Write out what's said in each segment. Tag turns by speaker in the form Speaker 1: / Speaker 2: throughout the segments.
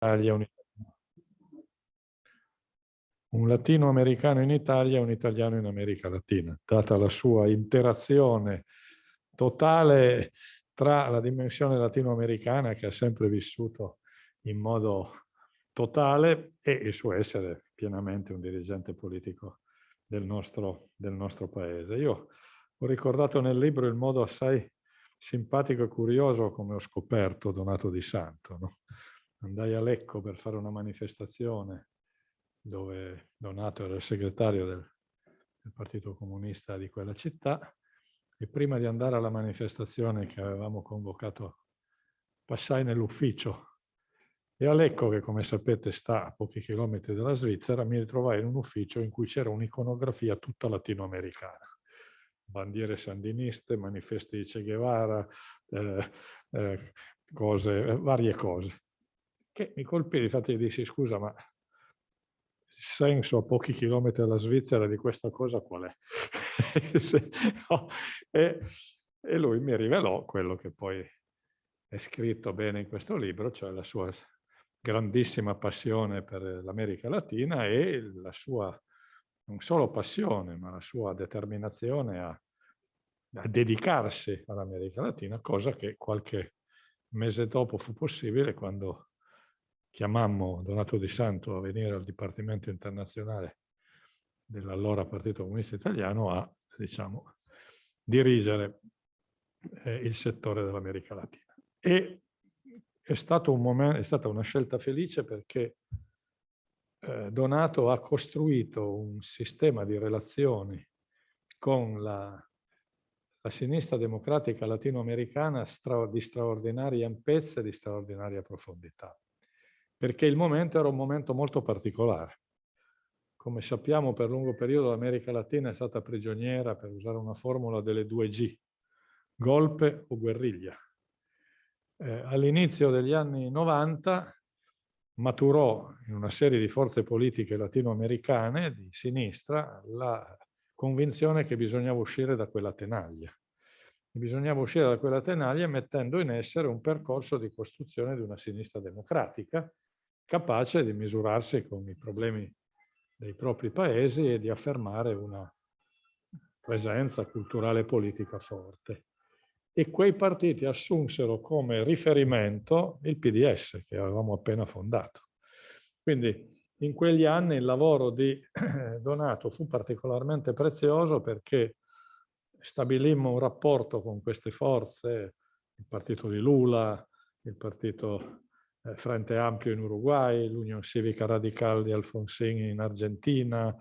Speaker 1: Italia, un, un latinoamericano in Italia e un italiano in America Latina, data la sua interazione totale tra la dimensione latinoamericana che ha sempre vissuto in modo totale e il suo essere pienamente un dirigente politico del nostro, del nostro paese. Io ho ricordato nel libro il modo assai simpatico e curioso come ho scoperto Donato Di Santo. No? Andai a Lecco per fare una manifestazione dove Donato era il segretario del, del Partito Comunista di quella città e prima di andare alla manifestazione che avevamo convocato passai nell'ufficio e a Lecco, che come sapete sta a pochi chilometri dalla Svizzera, mi ritrovai in un ufficio in cui c'era un'iconografia tutta latinoamericana. Bandiere sandiniste, manifesti di Che Guevara, eh, eh, cose, eh, varie cose. Che mi colpì, infatti gli dissi, scusa, ma il senso a pochi chilometri dalla Svizzera di questa cosa qual è? e, e lui mi rivelò quello che poi è scritto bene in questo libro, cioè la sua grandissima passione per l'America Latina e la sua, non solo passione, ma la sua determinazione a, a dedicarsi all'America Latina, cosa che qualche mese dopo fu possibile quando chiamammo Donato Di Santo a venire al Dipartimento Internazionale dell'allora Partito Comunista Italiano a, diciamo, dirigere eh, il settore dell'America Latina. E è, un momento, è stata una scelta felice perché eh, Donato ha costruito un sistema di relazioni con la, la sinistra democratica latinoamericana stra, di straordinaria ampiezza e di straordinaria profondità. Perché il momento era un momento molto particolare. Come sappiamo, per lungo periodo l'America Latina è stata prigioniera, per usare una formula, delle due G, golpe o guerriglia eh, all'inizio degli anni 90 maturò in una serie di forze politiche latinoamericane di sinistra la convinzione che bisognava uscire da quella tenaglia. Bisognava uscire da quella tenaglia mettendo in essere un percorso di costruzione di una sinistra democratica capace di misurarsi con i problemi dei propri paesi e di affermare una presenza culturale e politica forte e quei partiti assunsero come riferimento il PDS che avevamo appena fondato. Quindi in quegli anni il lavoro di Donato fu particolarmente prezioso perché stabilimmo un rapporto con queste forze, il partito di Lula, il partito Frente Ampio in Uruguay, l'Unione Civica Radical di Alfonsín in Argentina,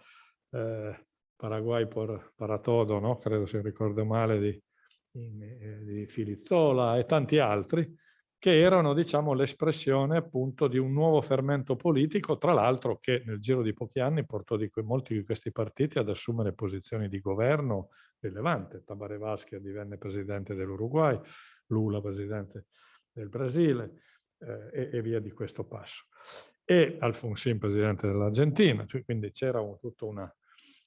Speaker 1: eh, Paraguay por, para todo, no? credo se ricordo male, di, in, eh, di Filizzola e tanti altri, che erano diciamo, l'espressione appunto di un nuovo fermento politico, tra l'altro che nel giro di pochi anni portò di molti di questi partiti ad assumere posizioni di governo rilevante. Tabaré Vázquez divenne presidente dell'Uruguay, Lula presidente del Brasile eh, e, via di questo passo. E Alfonsín presidente dell'Argentina, cioè, quindi c'era un, tutto una,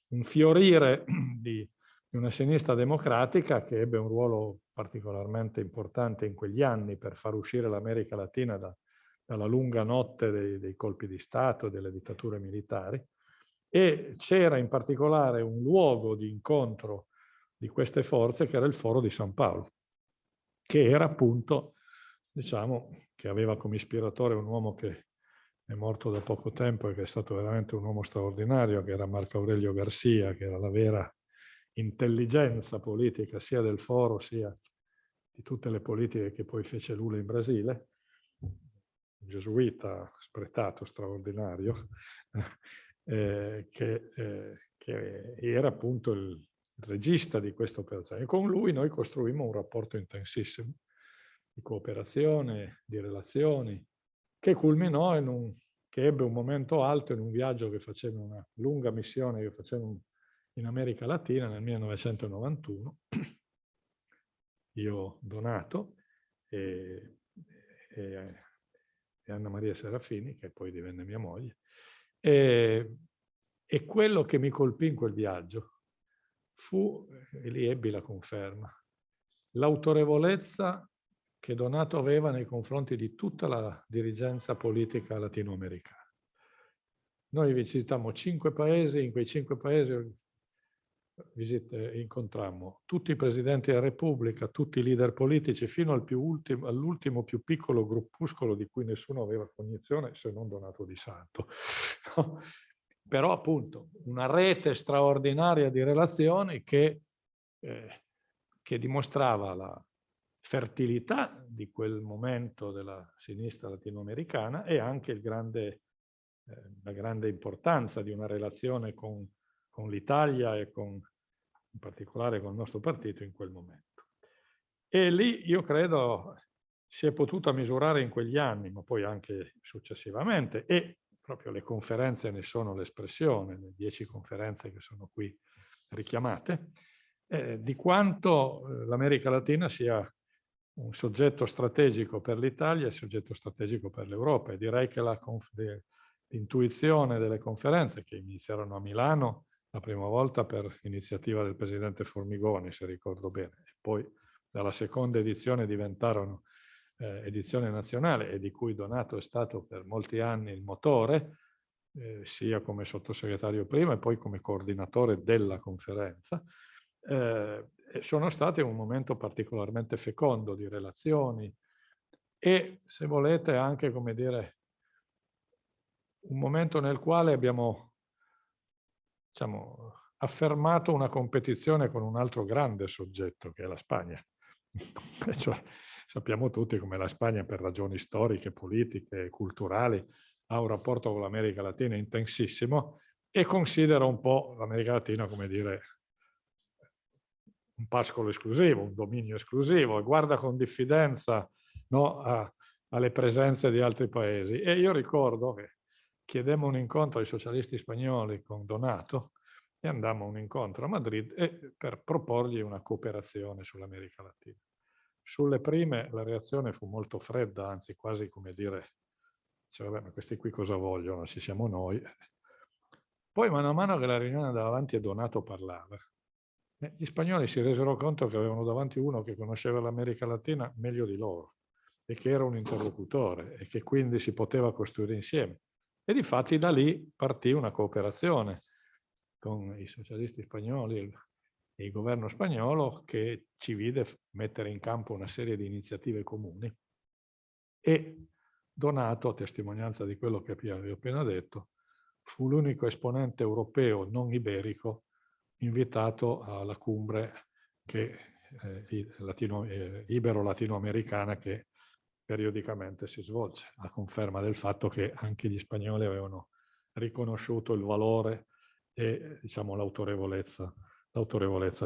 Speaker 1: un fiorire di di una sinistra democratica che ebbe un ruolo particolarmente importante in quegli anni per far uscire l'America Latina da, dalla lunga notte dei, dei colpi di Stato e delle dittature militari e c'era in particolare un luogo di incontro di queste forze che era il Foro di San Paolo, che era appunto, diciamo, che aveva come ispiratore un uomo che è morto da poco tempo e che è stato veramente un uomo straordinario, che era Marco Aurelio Garcia, che era la vera intelligenza politica sia del foro sia di tutte le politiche che poi fece Lula in Brasile, un gesuita spretato, straordinario, eh, che, eh, che, era appunto il regista di questa operazione. E con lui noi costruimmo un rapporto intensissimo di cooperazione, di relazioni, che culminò in un, che ebbe un momento alto in un viaggio che faceva una lunga missione che faceva in America Latina nel 1991, io Donato e, e, e Anna Maria Serafini, che poi divenne mia moglie, e, e quello che mi colpì in quel viaggio fu, e lì ebbi la conferma, l'autorevolezza che Donato aveva nei confronti di tutta la dirigenza politica latinoamericana. Noi visitammo cinque paesi, in quei cinque paesi visite, incontrammo tutti i presidenti della Repubblica, tutti i leader politici, fino al all'ultimo più piccolo gruppuscolo di cui nessuno aveva cognizione, se non Donato di Santo. No? Però appunto una rete straordinaria di relazioni che, eh, che dimostrava la fertilità di quel momento della sinistra latinoamericana e anche grande, eh, la grande importanza di una relazione con, con l'Italia e con, in particolare con il nostro partito in quel momento. E lì io credo si è potuta misurare in quegli anni, ma poi anche successivamente, e proprio le conferenze ne sono l'espressione, le dieci conferenze che sono qui richiamate, eh, di quanto eh, l'America Latina sia un soggetto strategico per l'Italia e soggetto strategico per l'Europa. E direi che l'intuizione delle conferenze che iniziarono a Milano la prima volta per iniziativa del presidente Formigoni, se ricordo bene, e poi dalla seconda edizione diventarono eh, edizione nazionale e di cui Donato è stato per molti anni il motore, eh, sia come sottosegretario prima e poi come coordinatore della conferenza, eh, sono state un momento particolarmente fecondo di relazioni e, se volete, anche, come dire, un momento nel quale abbiamo diciamo, affermato una competizione con un altro grande soggetto, che è la Spagna. cioè, sappiamo tutti come la Spagna, per ragioni storiche, politiche, culturali, ha un rapporto con l'America Latina intensissimo e considera un po' l'America Latina, come dire, un pascolo esclusivo, un dominio esclusivo e guarda con diffidenza no, a, alle presenze di altri paesi. E io ricordo che chiedemmo un incontro ai socialisti spagnoli con Donato e andammo a un incontro a Madrid e, per proporgli una cooperazione sull'America Latina. Sulle prime la reazione fu molto fredda, anzi quasi come dire, cioè, vabbè, ma questi qui cosa vogliono? Ci siamo noi. Poi mano a mano che la riunione andava avanti e Donato parlava, gli spagnoli si resero conto che avevano davanti uno che conosceva l'America Latina meglio di loro e che era un interlocutore e che quindi si poteva costruire insieme. E di fatti da lì partì una cooperazione con i socialisti spagnoli e il governo spagnolo che ci vide mettere in campo una serie di iniziative comuni e Donato, a testimonianza di quello che vi ho appena detto, fu l'unico esponente europeo non iberico invitato alla cumbre eh, latino, eh, ibero-latinoamericana che periodicamente si svolge, a conferma del fatto che anche gli spagnoli avevano riconosciuto il valore e diciamo, l'autorevolezza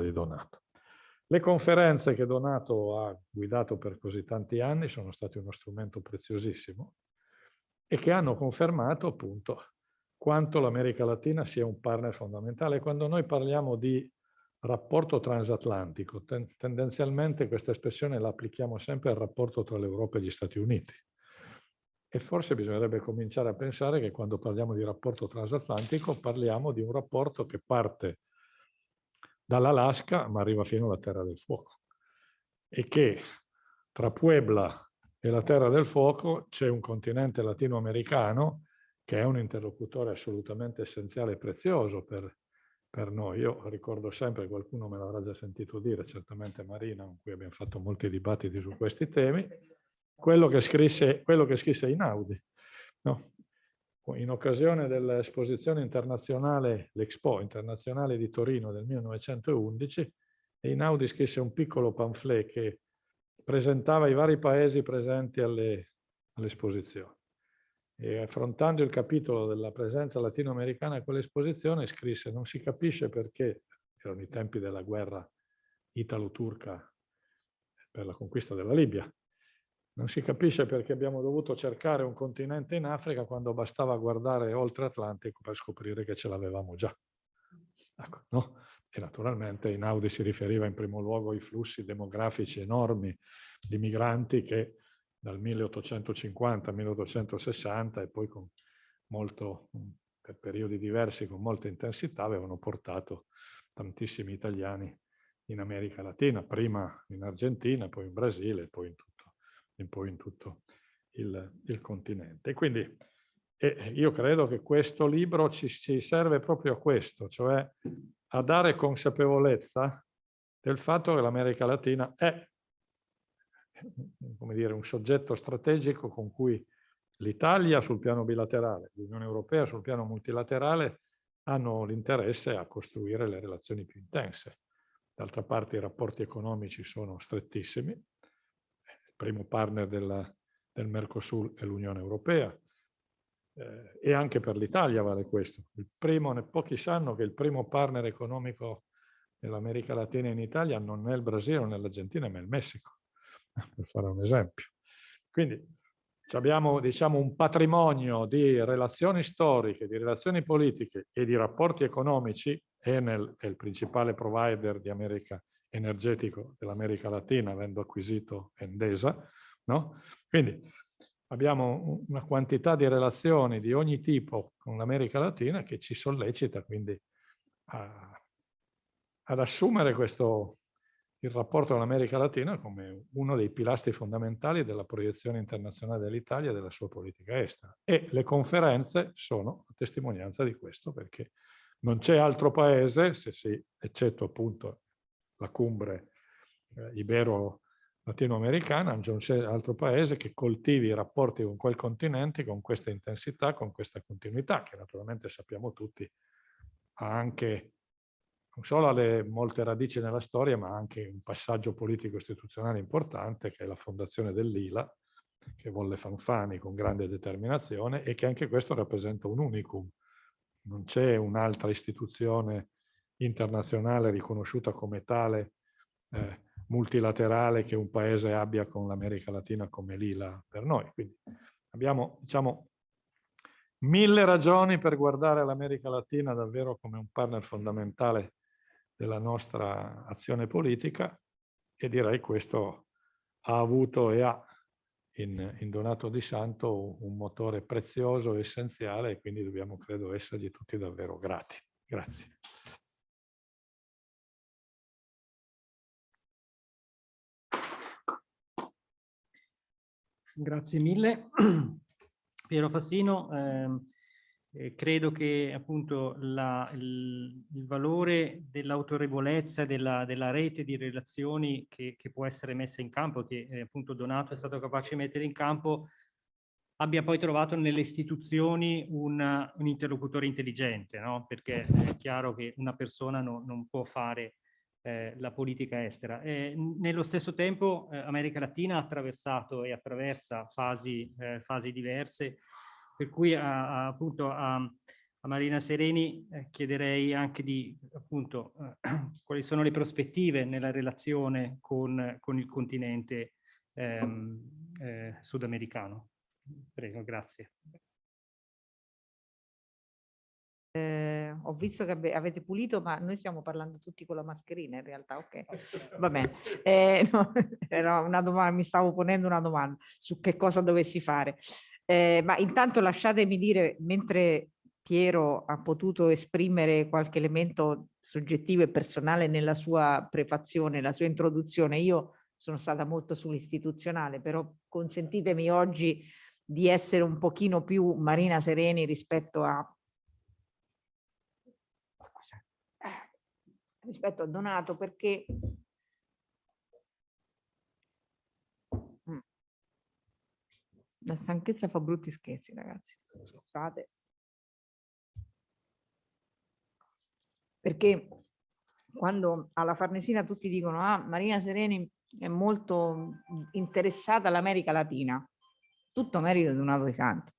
Speaker 1: di Donato. Le conferenze che Donato ha guidato per così tanti anni sono state uno strumento preziosissimo e che hanno confermato appunto quanto l'America Latina sia un partner fondamentale. Quando noi parliamo di rapporto transatlantico, ten tendenzialmente questa espressione la applichiamo sempre al rapporto tra l'Europa e gli Stati Uniti. E forse bisognerebbe cominciare a pensare che quando parliamo di rapporto transatlantico parliamo di un rapporto che parte dall'Alaska ma arriva fino alla Terra del Fuoco e che tra Puebla e la Terra del Fuoco c'è un continente latinoamericano che è un interlocutore assolutamente essenziale e prezioso per, per noi. Io ricordo sempre, qualcuno me l'avrà già sentito dire, certamente Marina, con cui abbiamo fatto molti dibattiti su questi temi, quello che scrisse, quello che scrisse Inaudi. No? In occasione dell'esposizione internazionale, l'Expo internazionale di Torino del 1911, Inaudi scrisse un piccolo pamphlet che presentava i vari paesi presenti all'esposizione. E affrontando il capitolo della presenza latinoamericana a quell'esposizione scrisse non si capisce perché, erano i tempi della guerra italo-turca per la conquista della Libia, non si capisce perché abbiamo dovuto cercare un continente in Africa quando bastava guardare oltre Atlantico per scoprire che ce l'avevamo già. Ecco, no? E naturalmente Inaudi si riferiva in primo luogo ai flussi demografici enormi di migranti che dal 1850 al 1860 e poi con molto, per periodi diversi, con molta intensità, avevano portato tantissimi italiani in America Latina, prima in Argentina, poi in Brasile, poi in tutto, e poi in tutto il, il continente. E quindi eh, io credo che questo libro ci, ci serve proprio a questo, cioè a dare consapevolezza del fatto che l'America Latina è dire, un soggetto strategico con cui l'Italia sul piano bilaterale, l'Unione Europea sul piano multilaterale hanno l'interesse a costruire le relazioni più intense. D'altra parte i rapporti economici sono strettissimi, il primo partner della, del Mercosur è l'Unione Europea eh, e anche per l'Italia vale questo. Primo, pochi sanno che il primo partner economico dell'America Latina in Italia non è il Brasile o l'Argentina ma è il Messico, per fare un esempio. Quindi abbiamo diciamo, un patrimonio di relazioni storiche, di relazioni politiche e di rapporti economici Enel è il principale provider di America energetico dell'America Latina, avendo acquisito Endesa. No? Quindi abbiamo una quantità di relazioni di ogni tipo con l'America Latina che ci sollecita quindi a, ad assumere questo, il rapporto con l'America Latina come uno dei pilastri fondamentali della proiezione internazionale dell'Italia e della sua politica estera. E le conferenze sono testimonianza di questo perché non c'è altro paese, se si, eccetto appunto la cumbre eh, ibero-latinoamericana, non c'è altro paese che coltivi i rapporti con quel continente con questa intensità, con questa continuità, che naturalmente sappiamo tutti ha anche non solo le molte radici nella storia, ma anche un passaggio politico-istituzionale importante, che è la fondazione dell'ILA, che volle Fanfani con grande determinazione e che anche questo rappresenta un unicum non c'è un'altra istituzione internazionale riconosciuta come tale eh, multilaterale che un paese abbia con l'America Latina come l'ILA per noi. Quindi abbiamo, diciamo, mille ragioni per guardare l'America Latina davvero come un partner fondamentale della nostra azione politica e direi questo ha avuto e ha in, in, Donato di Santo un motore prezioso e essenziale e quindi dobbiamo, credo, essergli tutti davvero grati. Grazie.
Speaker 2: Grazie mille. Piero Fassino, eh, eh, credo che appunto la, il, il, valore dell'autorevolezza della, della, rete di relazioni che, che, può essere messa in campo, che eh, appunto Donato è stato capace di mettere in campo, abbia poi trovato nelle istituzioni un, un interlocutore intelligente, no? perché è chiaro che una persona no, non può fare eh, la politica estera. Eh, nello stesso tempo eh, America Latina ha attraversato e attraversa fasi, eh, fasi diverse per cui a, appunto a, a, Marina Sereni eh, chiederei anche di appunto eh, quali sono le prospettive nella relazione con, con il continente ehm, eh, sudamericano. Prego, grazie.
Speaker 3: Eh, ho visto che avete pulito, ma noi stiamo parlando tutti con la mascherina in realtà, ok? Va bene. Eh, no, era una domanda, mi stavo ponendo una domanda su che cosa dovessi fare. Eh, ma intanto lasciatemi dire, mentre Piero ha potuto esprimere qualche elemento soggettivo e personale nella sua prefazione, la sua introduzione, io sono stata molto sull'istituzionale, però consentitemi oggi di essere un pochino più Marina Sereni rispetto a rispetto a Donato perché La stanchezza fa brutti scherzi, ragazzi. Scusate. Perché quando alla Farnesina tutti dicono ah, Marina Sereni è molto interessata all'America Latina, tutto merito di Donato di Santo.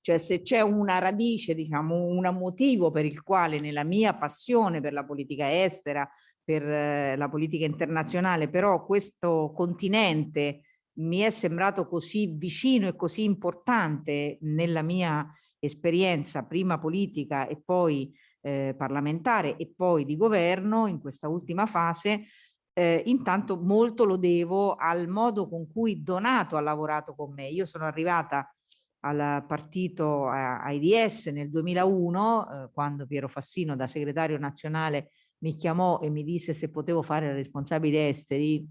Speaker 3: Cioè se c'è una radice, diciamo, un motivo per il quale nella mia passione per la politica estera, per eh, la politica internazionale, però questo continente mi è sembrato così vicino e così importante nella mia esperienza prima politica e poi eh, parlamentare e poi di governo in questa ultima fase, eh, intanto molto lo devo al modo con cui Donato ha lavorato con me. Io sono arrivata al partito AIDS nel 2001, eh, quando Piero Fassino da segretario nazionale mi chiamò e mi disse se potevo fare responsabile esteri,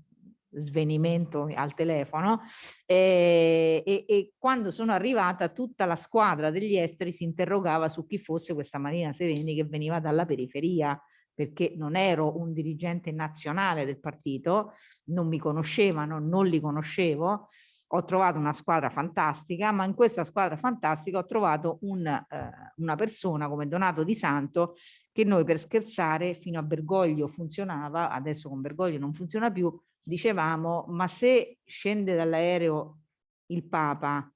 Speaker 3: svenimento al telefono e, e, e, quando sono arrivata tutta la squadra degli esteri si interrogava su chi fosse questa Marina Sereni che veniva dalla periferia perché non ero un dirigente nazionale del partito, non mi conoscevano, non li conoscevo, ho trovato una squadra fantastica, ma in questa squadra fantastica ho trovato un, eh, una persona come Donato Di Santo che noi per scherzare fino a Bergoglio funzionava, adesso con Bergoglio non funziona più, dicevamo ma se scende dall'aereo il Papa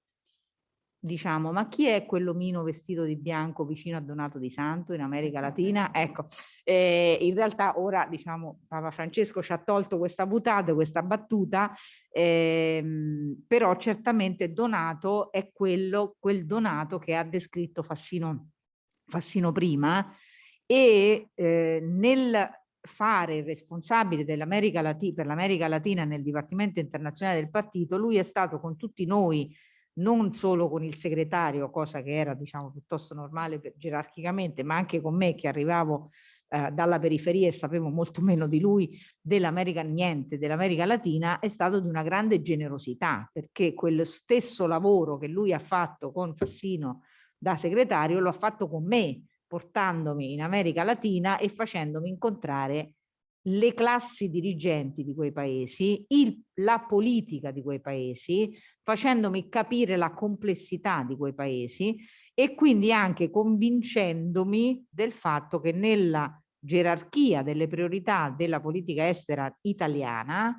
Speaker 3: diciamo, ma chi è quell'omino vestito di bianco vicino a Donato di Santo in America Latina? Ecco, eh, in realtà ora, diciamo, Papa Francesco ci ha tolto questa butata, questa battuta, ehm, però certamente Donato è quello, quel Donato che ha descritto Fassino, Fassino prima e eh, nel fare il responsabile dell'America Latina, per l'America Latina nel Dipartimento Internazionale del Partito, lui è stato con tutti noi non solo con il segretario, cosa che era diciamo piuttosto normale per, gerarchicamente, ma anche con me che arrivavo eh, dalla periferia e sapevo molto meno di lui dell'America, niente, dell'America Latina, è stato di una grande generosità, perché quello stesso lavoro che lui ha fatto con Fassino da segretario lo ha fatto con me, portandomi in America Latina e facendomi incontrare le classi dirigenti di quei paesi, il, la politica di quei paesi, facendomi capire la complessità di quei paesi e quindi anche convincendomi del fatto che nella gerarchia delle priorità della politica estera italiana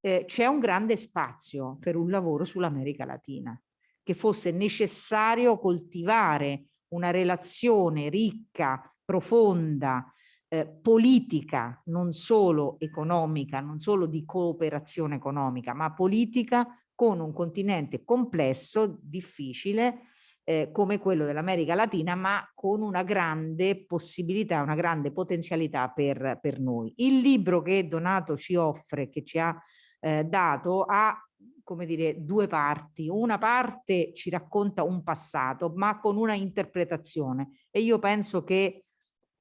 Speaker 3: eh, c'è un grande spazio per un lavoro sull'America Latina, che fosse necessario coltivare una relazione ricca, profonda, eh, politica, non solo economica, non solo di cooperazione economica, ma politica con un continente complesso, difficile, eh, come quello dell'America Latina, ma con una grande possibilità, una grande potenzialità per, per noi. Il libro che Donato ci offre, che ci ha eh, dato, ha come dire, due parti. Una parte ci racconta un passato, ma con una interpretazione. E io penso che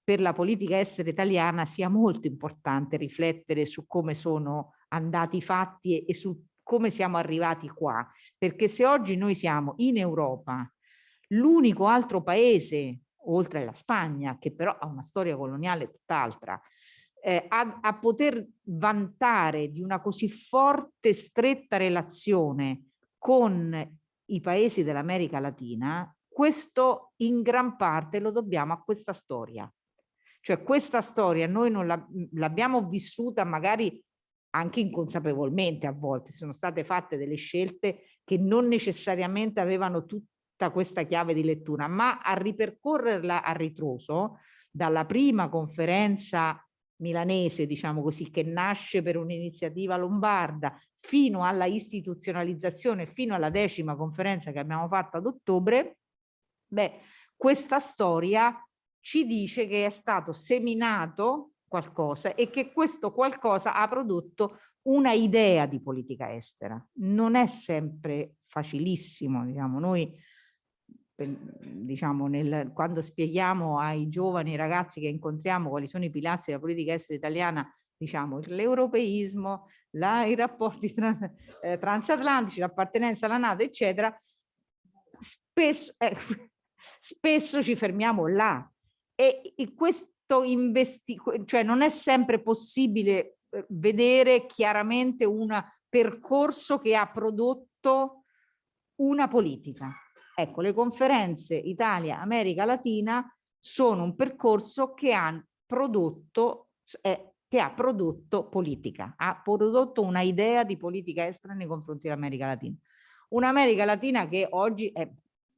Speaker 3: per la politica estera italiana sia molto importante riflettere su come sono andati i fatti e, e su come siamo arrivati qua. Perché se oggi noi siamo in Europa, l'unico altro paese, oltre alla Spagna, che però ha una storia coloniale tutt'altra, eh, a, a poter vantare di una così forte, stretta relazione con i paesi dell'America Latina, questo in gran parte lo dobbiamo a questa storia. Cioè questa storia noi non l'abbiamo vissuta magari anche inconsapevolmente a volte, sono state fatte delle scelte che non necessariamente avevano tutta questa chiave di lettura, ma a ripercorrerla a ritroso, dalla prima conferenza milanese, diciamo così, che nasce per un'iniziativa lombarda, fino alla istituzionalizzazione, fino alla decima conferenza che abbiamo fatto ad ottobre, beh, questa storia ci dice che è stato seminato qualcosa e che questo qualcosa ha prodotto una idea di politica estera. Non è sempre facilissimo, diciamo, noi diciamo, nel, quando spieghiamo ai giovani ragazzi che incontriamo quali sono i pilastri della politica estera italiana, diciamo l'europeismo, i rapporti trans, eh, transatlantici, l'appartenenza alla Nato, eccetera, spesso, eh, spesso ci fermiamo là, e, questo investimento, cioè non è sempre possibile eh, vedere chiaramente un percorso che ha prodotto una politica. Ecco, le conferenze Italia, America Latina sono un percorso che ha prodotto, eh, che ha prodotto politica, ha prodotto una idea di politica estera nei confronti dell'America Latina. Un'America Latina che oggi è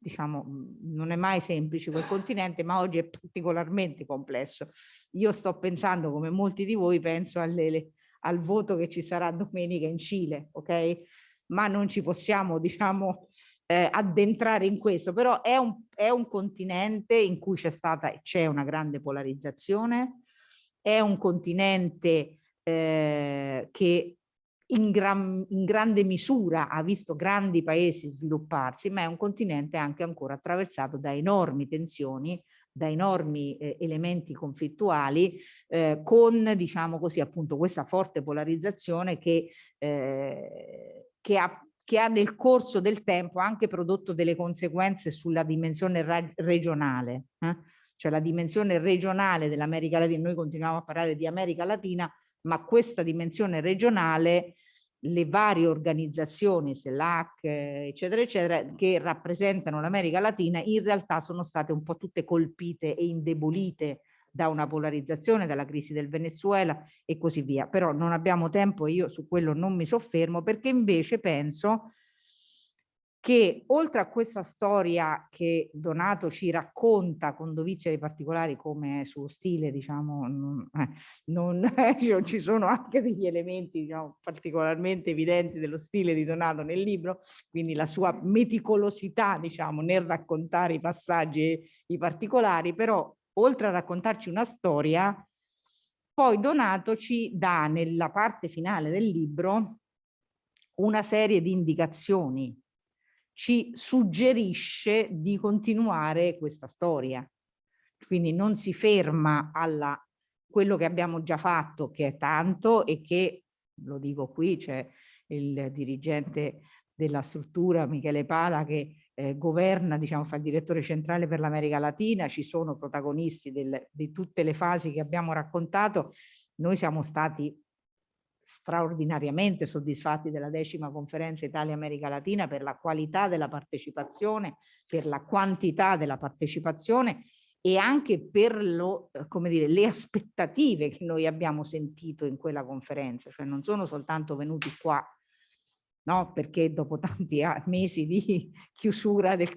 Speaker 3: diciamo, non è mai semplice quel continente, ma oggi è particolarmente complesso. Io sto pensando, come molti di voi, penso alle, al voto che ci sarà domenica in Cile, ok? Ma non ci possiamo, diciamo, eh, addentrare in questo, però è un, è un continente in cui c'è stata e c'è una grande polarizzazione, è un continente eh, che in, gran, in, grande misura ha visto grandi paesi svilupparsi, ma è un continente anche ancora attraversato da enormi tensioni da enormi eh, elementi conflittuali eh, con, diciamo così, appunto questa forte polarizzazione che, eh, che, ha, che, ha, nel corso del tempo anche prodotto delle conseguenze sulla dimensione regionale. Eh? Cioè la dimensione regionale dell'America Latina, noi continuiamo a parlare di America Latina, ma questa dimensione regionale le varie organizzazioni, SELAC, eccetera, eccetera, che rappresentano l'America Latina, in realtà sono state un po' tutte colpite e indebolite da una polarizzazione, dalla crisi del Venezuela e così via. Però non abbiamo tempo e io su quello non mi soffermo perché invece penso che oltre a questa storia che Donato ci racconta con dovizia di particolari come suo stile, diciamo, non, eh, non eh, ci sono anche degli elementi diciamo, particolarmente evidenti dello stile di Donato nel libro, quindi la sua meticolosità diciamo, nel raccontare i passaggi e i particolari, però oltre a raccontarci una storia, poi Donato ci dà nella parte finale del libro una serie di indicazioni ci suggerisce di continuare questa storia. Quindi non si ferma alla quello che abbiamo già fatto, che è tanto e che, lo dico qui, c'è il dirigente della struttura, Michele Pala, che eh, governa, diciamo, fa il direttore centrale per l'America Latina, ci sono protagonisti del, di tutte le fasi che abbiamo raccontato, noi siamo stati straordinariamente soddisfatti della decima conferenza Italia-America Latina per la qualità della partecipazione, per la quantità della partecipazione e anche per lo, eh, come dire, le aspettative che noi abbiamo sentito in quella conferenza, cioè non sono soltanto venuti qua no? perché dopo tanti mesi di chiusura del,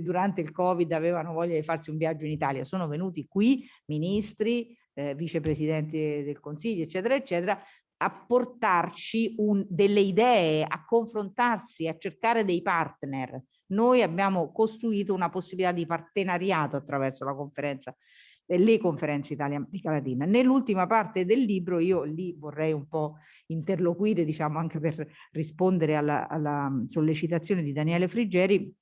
Speaker 3: durante il Covid avevano voglia di farsi un viaggio in Italia, sono venuti qui ministri, eh, vicepresidenti del Consiglio, eccetera, eccetera, a portarci un, delle idee, a confrontarsi, a cercare dei partner. Noi abbiamo costruito una possibilità di partenariato attraverso la conferenza, le conferenze Italia-America Latina. Nell'ultima parte del libro io lì vorrei un po' interloquire, diciamo anche per rispondere alla, alla sollecitazione di Daniele Friggeri,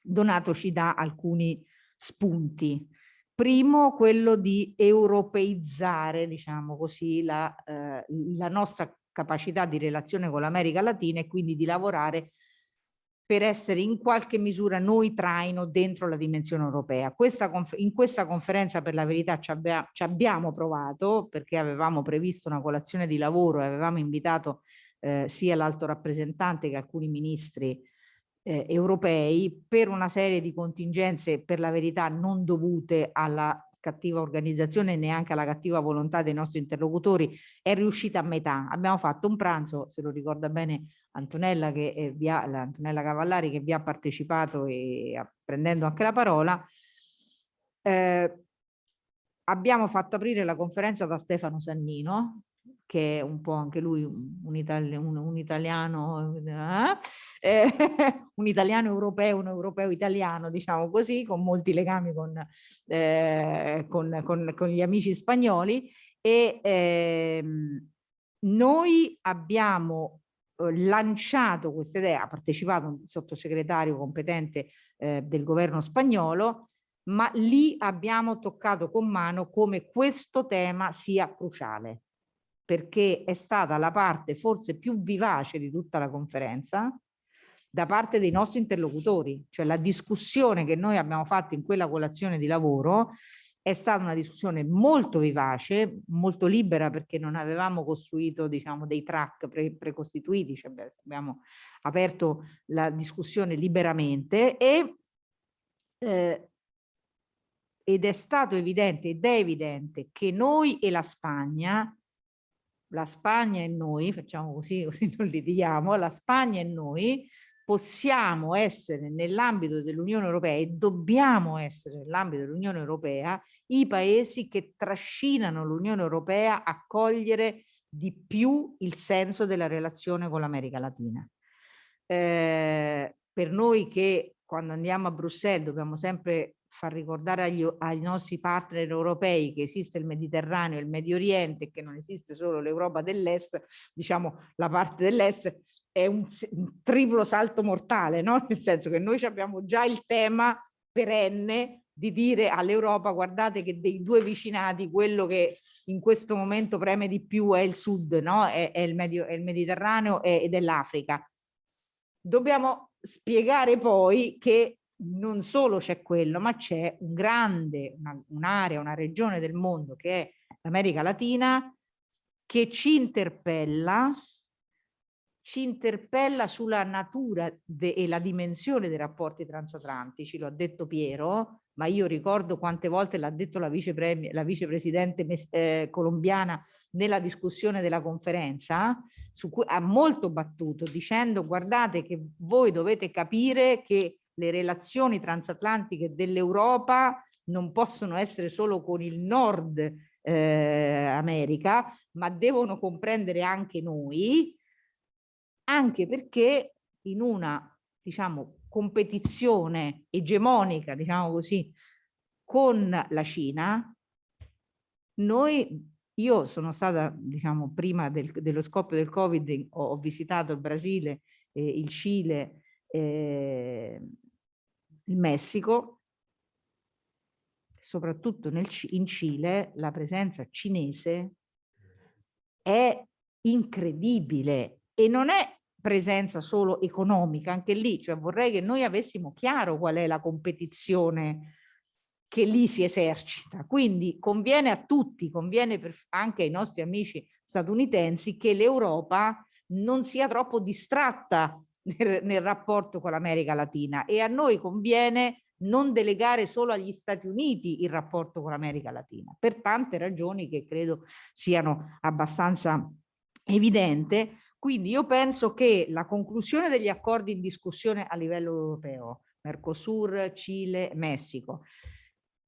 Speaker 3: Donato ci dà alcuni spunti Primo, quello di europeizzare, diciamo così, la, eh, la nostra capacità di relazione con l'America Latina e quindi di lavorare per essere in qualche misura noi traino dentro la dimensione europea. Questa in questa conferenza per la verità ci, abbia ci, abbiamo provato perché avevamo previsto una colazione di lavoro e avevamo invitato eh, sia l'alto rappresentante che alcuni ministri eh, europei per una serie di contingenze per la verità non dovute alla cattiva organizzazione e neanche alla cattiva volontà dei nostri interlocutori è riuscita a metà. Abbiamo fatto un pranzo, se lo ricorda bene Antonella, che è via, Antonella Cavallari che vi ha partecipato e prendendo anche la parola. Eh, abbiamo fatto aprire la conferenza da Stefano Sannino, che è un po' anche lui un, itali un, un italiano, eh? Eh, un italiano europeo, un europeo italiano, diciamo così, con molti legami con, eh, con, con, con gli amici spagnoli e ehm, noi abbiamo eh, lanciato questa idea, ha partecipato un sottosegretario competente eh, del governo spagnolo, ma lì abbiamo toccato con mano come questo tema sia cruciale perché è stata la parte forse più vivace di tutta la conferenza da parte dei nostri interlocutori, cioè la discussione che noi abbiamo fatto in quella colazione di lavoro è stata una discussione molto vivace, molto libera perché non avevamo costruito diciamo, dei track pre precostituiti, cioè abbiamo aperto la discussione liberamente e, eh, ed è stato evidente ed è evidente che noi e la Spagna la Spagna e noi, facciamo così, così non litighiamo, la Spagna e noi possiamo essere nell'ambito dell'Unione Europea e dobbiamo essere nell'ambito dell'Unione Europea i paesi che trascinano l'Unione Europea a cogliere di più il senso della relazione con l'America Latina. Eh, per noi che quando andiamo a Bruxelles dobbiamo sempre far ricordare agli, ai nostri partner europei che esiste il Mediterraneo e il Medio Oriente e che non esiste solo l'Europa dell'Est, diciamo la parte dell'Est è un, un, triplo salto mortale, no? nel senso che noi abbiamo già il tema perenne di dire all'Europa guardate che dei due vicinati quello che in questo momento preme di più è il sud, no? è, è, il, Medio, è il Mediterraneo ed è l'Africa. Dobbiamo spiegare poi che non solo c'è quello, ma c'è un grande, un'area, una, una regione del mondo che è l'America Latina che ci interpella ci interpella sulla natura e la dimensione dei rapporti transatlantici, lo ha detto Piero, ma io ricordo quante volte l'ha detto la, vice la vicepresidente eh, colombiana nella discussione della conferenza, su cui ha molto battuto dicendo guardate che voi dovete capire che le relazioni transatlantiche dell'Europa non possono essere solo con il nord eh, America, ma devono comprendere anche noi anche perché in una diciamo, competizione egemonica, diciamo così, con la Cina, noi, io sono stata, diciamo, prima del, dello scoppio del Covid, ho, ho visitato il Brasile, eh, il Cile, eh, il Messico, soprattutto nel, in Cile la presenza cinese è incredibile e non è presenza solo economica, anche lì, cioè vorrei che noi avessimo chiaro qual è la competizione che lì si esercita. Quindi conviene a tutti, conviene anche ai nostri amici statunitensi che l'Europa non sia troppo distratta nel, nel rapporto con l'America Latina. E a noi conviene non delegare solo agli Stati Uniti il rapporto con l'America Latina, per tante ragioni che credo siano abbastanza evidente, quindi io penso che la conclusione degli accordi in discussione a livello europeo, Mercosur, Cile, Messico,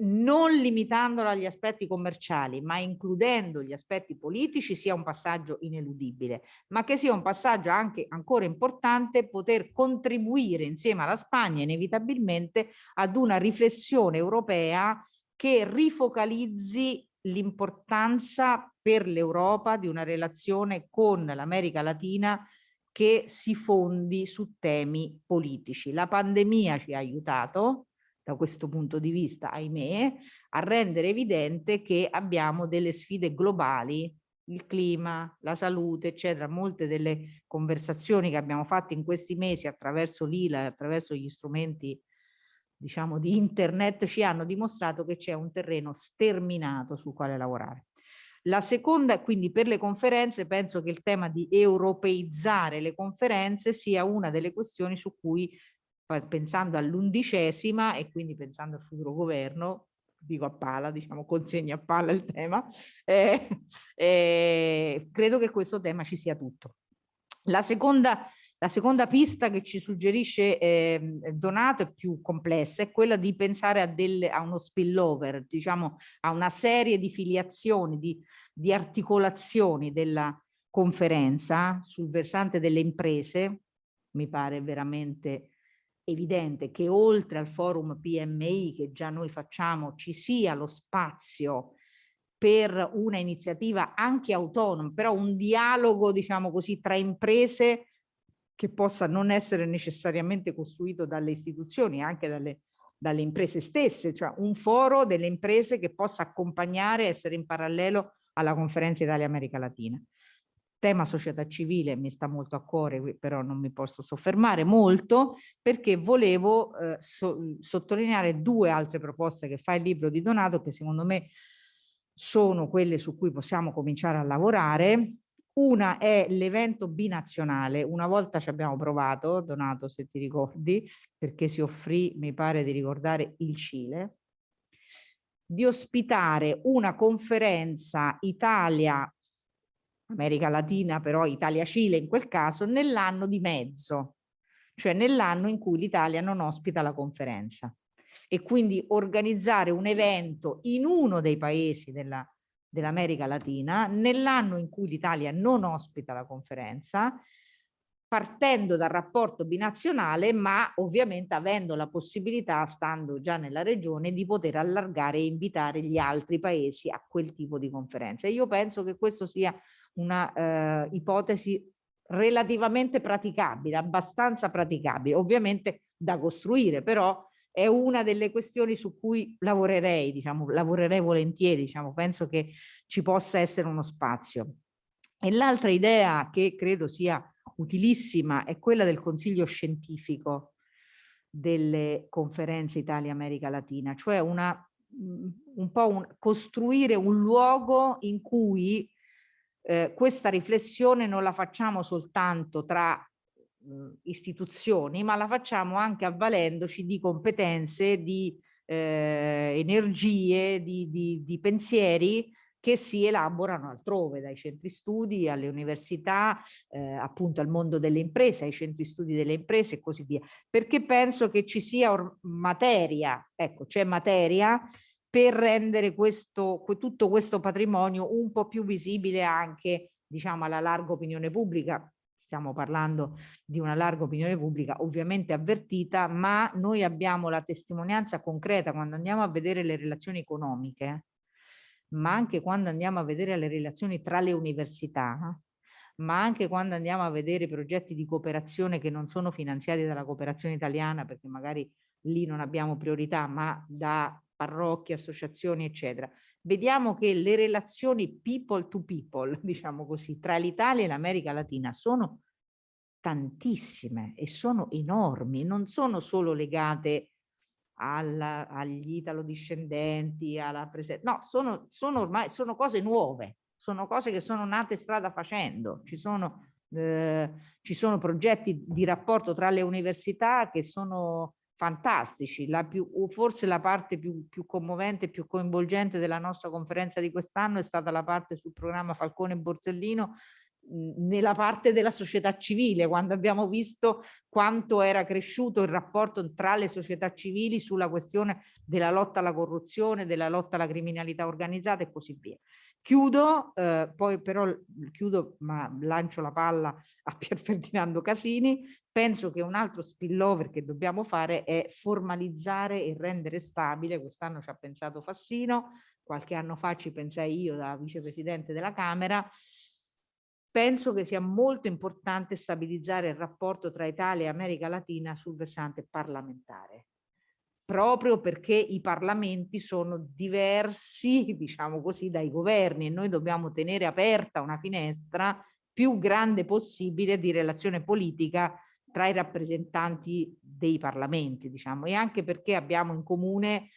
Speaker 3: non limitandolo agli aspetti commerciali, ma includendo gli aspetti politici, sia un passaggio ineludibile, ma che sia un passaggio anche ancora importante poter contribuire insieme alla Spagna inevitabilmente ad una riflessione europea che rifocalizzi l'importanza per l'Europa di una relazione con l'America Latina che si fondi su temi politici. La pandemia ci ha aiutato da questo punto di vista, ahimè, a rendere evidente che abbiamo delle sfide globali il clima, la salute, eccetera, molte delle conversazioni che abbiamo fatto in questi mesi attraverso l'ILA, attraverso gli strumenti diciamo, di internet ci hanno dimostrato che c'è un terreno sterminato sul quale lavorare. La seconda, quindi per le conferenze, penso che il tema di europeizzare le conferenze sia una delle questioni su cui, pensando all'undicesima e quindi pensando al futuro governo, dico a palla, diciamo consegno a palla il tema, eh, eh, credo che questo tema ci sia tutto. La seconda, la seconda pista che ci suggerisce eh, Donato è più complessa, è quella di pensare a, delle, a uno spillover, diciamo a una serie di filiazioni, di, di articolazioni della conferenza sul versante delle imprese, mi pare veramente evidente che oltre al forum PMI che già noi facciamo ci sia lo spazio per una iniziativa anche autonoma, però un dialogo, diciamo così, tra imprese che possa non essere necessariamente costruito dalle istituzioni, anche dalle, dalle imprese stesse, cioè un foro delle imprese che possa accompagnare essere in parallelo alla conferenza Italia-America Latina. Tema società civile mi sta molto a cuore, però non mi posso soffermare molto perché volevo eh, so, sottolineare due altre proposte che fa il libro di Donato che secondo me sono quelle su cui possiamo cominciare a lavorare. Una è l'evento binazionale, una volta ci abbiamo provato, Donato se ti ricordi, perché si offrì, mi pare di ricordare, il Cile, di ospitare una conferenza Italia, America Latina però Italia-Cile in quel caso, nell'anno di mezzo, cioè nell'anno in cui l'Italia non ospita la conferenza. E quindi organizzare un evento in uno dei paesi della, dell'America Latina nell'anno in cui l'Italia non ospita la conferenza partendo dal rapporto binazionale ma ovviamente avendo la possibilità stando già nella regione di poter allargare e invitare gli altri paesi a quel tipo di conferenza. io penso che questo sia una eh, ipotesi relativamente praticabile, abbastanza praticabile, ovviamente da costruire, però è una delle questioni su cui lavorerei, diciamo, lavorerei volentieri, diciamo, penso che ci possa essere uno spazio. E l'altra idea che credo sia utilissima è quella del consiglio scientifico delle conferenze Italia-America Latina, cioè una, un po' un, costruire un luogo in cui eh, questa riflessione non la facciamo soltanto tra mh, istituzioni, ma la facciamo anche avvalendoci di competenze, di eh, energie, di, di, di pensieri che si elaborano altrove, dai centri studi alle università, eh, appunto al mondo delle imprese, ai centri studi delle imprese e così via, perché penso che ci sia materia, ecco, c'è materia per rendere questo, tutto questo patrimonio un po' più visibile anche diciamo alla larga opinione pubblica. Stiamo parlando di una larga opinione pubblica ovviamente avvertita ma noi abbiamo la testimonianza concreta quando andiamo a vedere le relazioni economiche ma anche quando andiamo a vedere le relazioni tra le università ma anche quando andiamo a vedere progetti di cooperazione che non sono finanziati dalla cooperazione italiana perché magari lì non abbiamo priorità ma da parrocchie, associazioni, eccetera. Vediamo che le relazioni people to people, diciamo così, tra l'Italia e l'America Latina sono tantissime e sono enormi, non sono solo legate alla, agli italo-discendenti, alla presenza, no, sono, sono ormai sono cose nuove, sono cose che sono nate strada facendo, ci sono, eh, ci sono progetti di rapporto tra le università che sono fantastici, la più, forse la parte più, più commovente, più coinvolgente della nostra conferenza di quest'anno è stata la parte sul programma Falcone Borsellino nella parte della società civile, quando abbiamo visto quanto era cresciuto il rapporto tra le società civili sulla questione della lotta alla corruzione, della lotta alla criminalità organizzata e così via. Chiudo, eh, poi però chiudo ma lancio la palla a Pier Ferdinando Casini, penso che un altro spillover che dobbiamo fare è formalizzare e rendere stabile, quest'anno ci ha pensato Fassino, qualche anno fa ci pensai io da vicepresidente della Camera, penso che sia molto importante stabilizzare il rapporto tra Italia e America Latina sul versante parlamentare proprio perché i parlamenti sono diversi, diciamo così, dai governi e noi dobbiamo tenere aperta una finestra più grande possibile di relazione politica tra i rappresentanti dei parlamenti, diciamo, e anche perché abbiamo in comune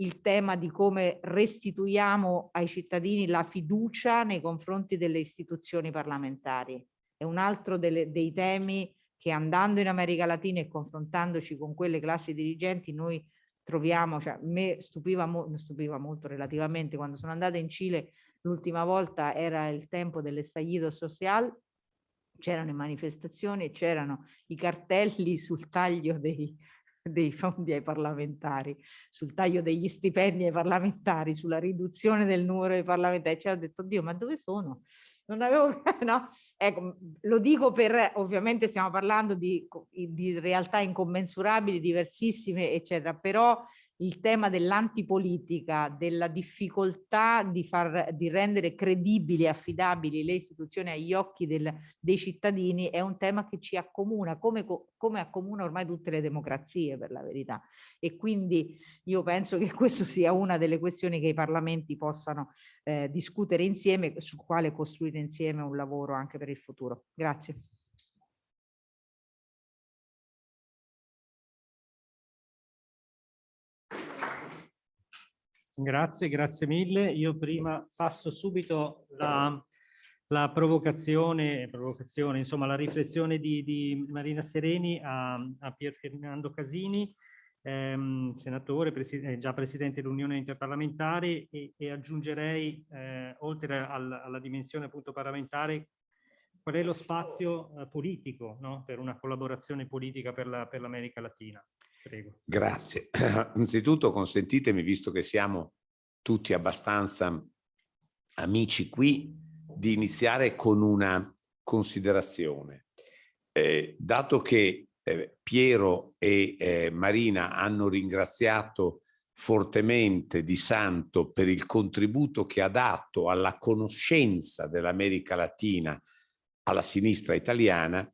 Speaker 3: il tema di come restituiamo ai cittadini la fiducia nei confronti delle istituzioni parlamentari. È un altro delle, dei temi che andando in America Latina e confrontandoci con quelle classi dirigenti noi troviamo, cioè me stupiva, mo stupiva molto relativamente quando sono andata in Cile l'ultima volta era il tempo dell'estallido social, c'erano le manifestazioni e c'erano i cartelli sul taglio dei, dei fondi ai parlamentari, sul taglio degli stipendi ai parlamentari, sulla riduzione del numero dei parlamentari. Cioè ho detto, Dio, ma dove sono? non avevo, no? Ecco, lo dico per, ovviamente stiamo parlando di, di realtà incommensurabili, diversissime, eccetera, però il tema dell'antipolitica, della difficoltà di, far, di rendere credibili e affidabili le istituzioni agli occhi del, dei cittadini è un tema che ci accomuna, come, come accomuna ormai tutte le democrazie per la verità. E quindi io penso che questa sia una delle questioni che i parlamenti possano eh, discutere insieme, su quale costruire insieme un lavoro anche per il futuro. Grazie.
Speaker 2: Grazie, grazie mille. Io prima passo subito la, la provocazione, provocazione, insomma la riflessione di, di Marina Sereni a, a Pier Ferdinando Casini, ehm, senatore, presi già presidente dell'Unione Interparlamentare e, e aggiungerei, eh, oltre al, alla dimensione appunto parlamentare, qual è lo spazio eh, politico no? per una collaborazione politica per l'America la, Latina. Prego.
Speaker 4: Grazie. Innanzitutto consentitemi, visto che siamo tutti abbastanza amici qui, di iniziare con una considerazione. Eh, dato che eh, Piero e eh, Marina hanno ringraziato fortemente Di Santo per il contributo che ha dato alla conoscenza dell'America Latina alla sinistra italiana,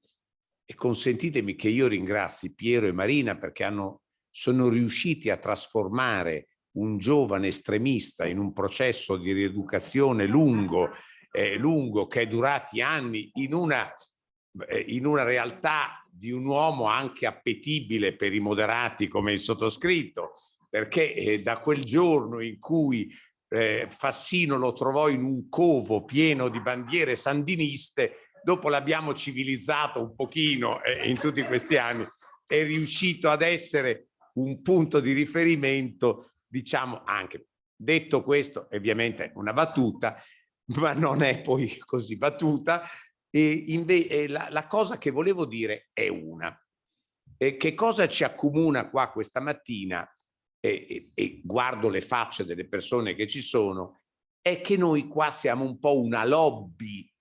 Speaker 4: e consentitemi che io ringrazi Piero e Marina perché hanno sono riusciti a trasformare un giovane estremista in un processo di rieducazione lungo, eh, lungo che è durati anni in una, eh, in una realtà di un uomo anche appetibile per i moderati come il sottoscritto, perché eh, da quel giorno in cui eh, Fassino lo trovò in un covo pieno di bandiere sandiniste, dopo l'abbiamo civilizzato un pochino eh, in tutti questi anni, è riuscito ad essere un punto di riferimento, diciamo anche. Detto questo, ovviamente una battuta, ma non è poi così battuta, e invece la, la cosa che volevo dire è una. E che cosa ci accomuna qua questa mattina, e, e, e guardo le facce delle persone che ci sono, è che noi qua siamo un po' una lobby,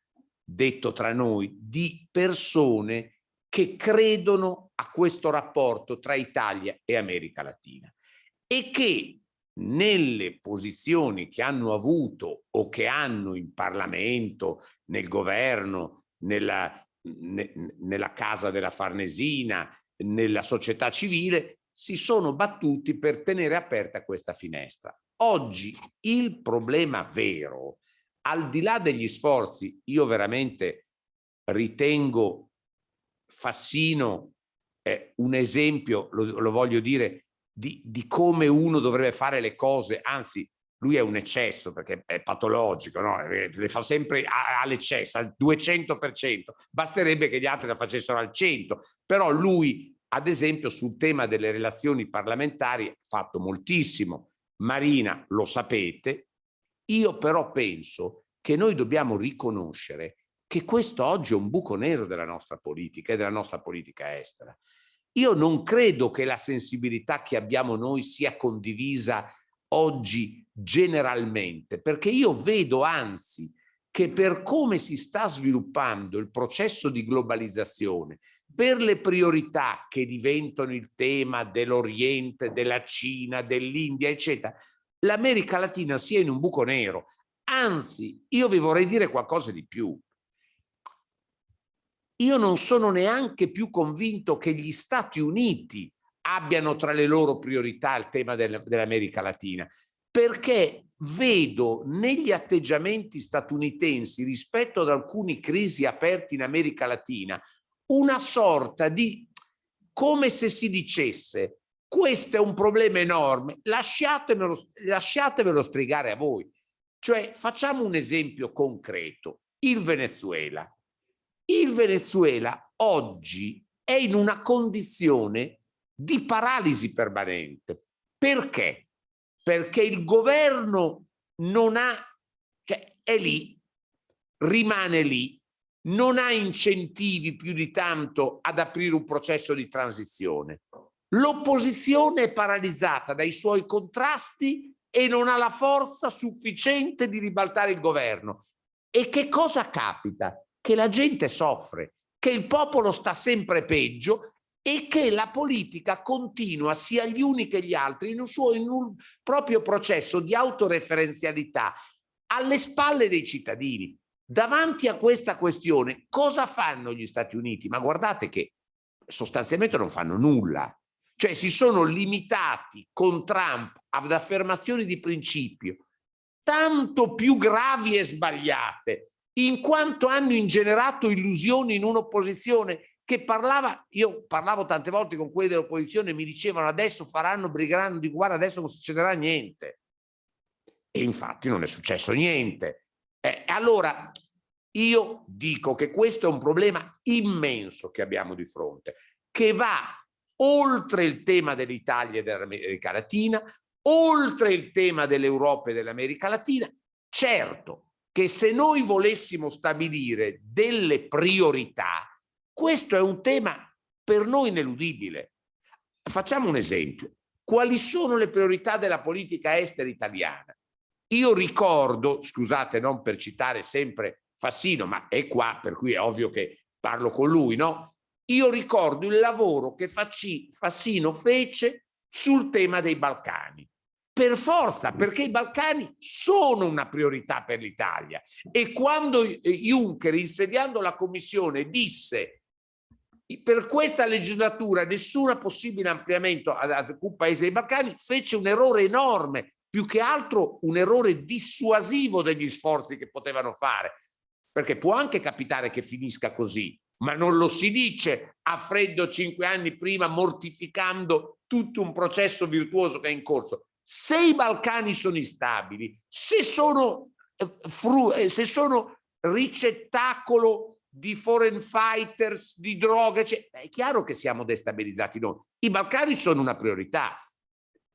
Speaker 4: detto tra noi, di persone che credono a questo rapporto tra Italia e America Latina e che nelle posizioni che hanno avuto o che hanno in Parlamento, nel governo, nella, ne, nella casa della Farnesina, nella società civile, si sono battuti per tenere aperta questa finestra. Oggi il problema vero, al di là degli sforzi, io veramente ritengo Fassino è un esempio, lo, lo voglio dire, di, di, come uno dovrebbe fare le cose, anzi lui è un eccesso perché è patologico, no? Eh, le fa sempre all'eccesso, al 200%, basterebbe che gli altri la facessero al 100%, però lui ad esempio sul tema delle relazioni parlamentari ha fatto moltissimo, Marina lo sapete, io però penso che noi dobbiamo riconoscere che questo oggi è un buco nero della nostra politica e della nostra politica estera. Io non credo che la sensibilità che abbiamo noi sia condivisa oggi generalmente, perché io vedo anzi che per come si sta sviluppando il processo di globalizzazione, per le priorità che diventano il tema dell'Oriente, della Cina, dell'India, eccetera, l'America Latina sia in un buco nero. Anzi, io vi vorrei dire qualcosa di più io non sono neanche più convinto che gli Stati Uniti abbiano tra le loro priorità il tema del, dell'America Latina, perché vedo negli atteggiamenti statunitensi rispetto ad alcune crisi aperte in America Latina una sorta di, come se si dicesse, questo è un problema enorme, lasciatevelo, lasciatevelo spiegare a voi. Cioè, facciamo un esempio concreto, il Venezuela. Il Venezuela oggi è in una condizione di paralisi permanente. Perché? Perché il governo non ha, cioè è lì, rimane lì, non ha incentivi più di tanto ad aprire un processo di transizione. L'opposizione è paralizzata dai suoi contrasti e non ha la forza sufficiente di ribaltare il governo. E che cosa capita? che la gente soffre, che il popolo sta sempre peggio e che la politica continua sia gli uni che gli altri in un, suo, in un proprio processo di autoreferenzialità alle spalle dei cittadini. Davanti a questa questione cosa fanno gli Stati Uniti? Ma guardate che sostanzialmente non fanno nulla. Cioè si sono limitati con Trump ad affermazioni di principio tanto più gravi e sbagliate in quanto hanno ingenerato illusioni in un'opposizione che parlava, io parlavo tante volte con quelli dell'opposizione mi dicevano adesso faranno, brigheranno di guarda, adesso non succederà niente. E infatti non è successo niente. Eh, allora, io dico che questo è un problema immenso che abbiamo di fronte, che va oltre il tema dell'Italia e dell'America Latina, oltre il tema dell'Europa e dell'America Latina. Certo, che se noi volessimo stabilire delle priorità, questo è un tema per noi ineludibile. Facciamo un esempio. Quali sono le priorità della politica estera italiana? Io ricordo, scusate non per citare sempre Fassino, ma è qua per cui è ovvio che parlo con lui, no? Io ricordo il lavoro che Fassino fece sul tema dei Balcani. Per forza, perché i Balcani sono una priorità per l'Italia. E quando Juncker, insediando la Commissione, disse per questa legislatura nessun possibile ampliamento ad alcun paese dei Balcani fece un errore enorme, più che altro un errore dissuasivo degli sforzi che potevano fare, perché può anche capitare che finisca così, ma non lo si dice a freddo cinque anni prima mortificando tutto un processo virtuoso che è in corso. Se i Balcani sono instabili, se sono, eh, eh, se sono ricettacolo di foreign fighters, di droghe, cioè, è chiaro che siamo destabilizzati noi. I Balcani sono una priorità.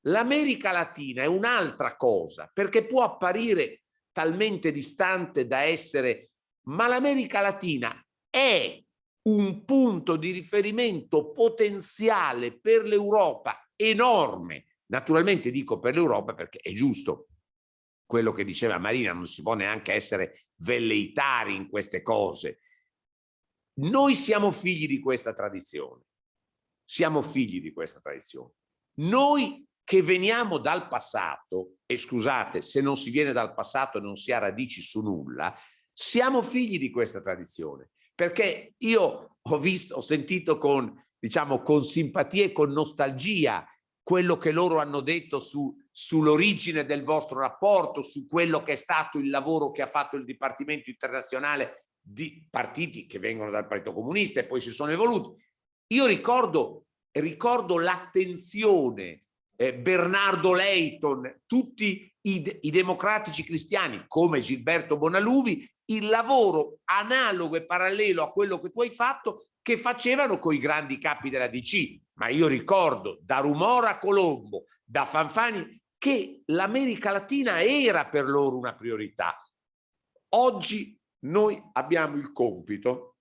Speaker 4: L'America Latina è un'altra cosa, perché può apparire talmente distante da essere, ma l'America Latina è un punto di riferimento potenziale per l'Europa enorme. Naturalmente dico per l'Europa perché è giusto quello che diceva Marina, non si può neanche essere velleitari in queste cose. Noi siamo figli di questa tradizione, siamo figli di questa tradizione. Noi che veniamo dal passato, e scusate, se non si viene dal passato non si ha radici su nulla, siamo figli di questa tradizione perché io ho visto, ho sentito con, diciamo, con simpatia e con nostalgia quello che loro hanno detto su, sull'origine del vostro rapporto, su quello che è stato il lavoro che ha fatto il Dipartimento internazionale di partiti che vengono dal Partito Comunista e poi si sono evoluti. Io ricordo, ricordo l'attenzione, eh, Bernardo Leighton, tutti i, i democratici cristiani come Gilberto Bonalubi il lavoro analogo e parallelo a quello che tu hai fatto che facevano con i grandi capi della DC. Ma io ricordo da Rumora a Colombo, da Fanfani, che l'America Latina era per loro una priorità. Oggi noi abbiamo il compito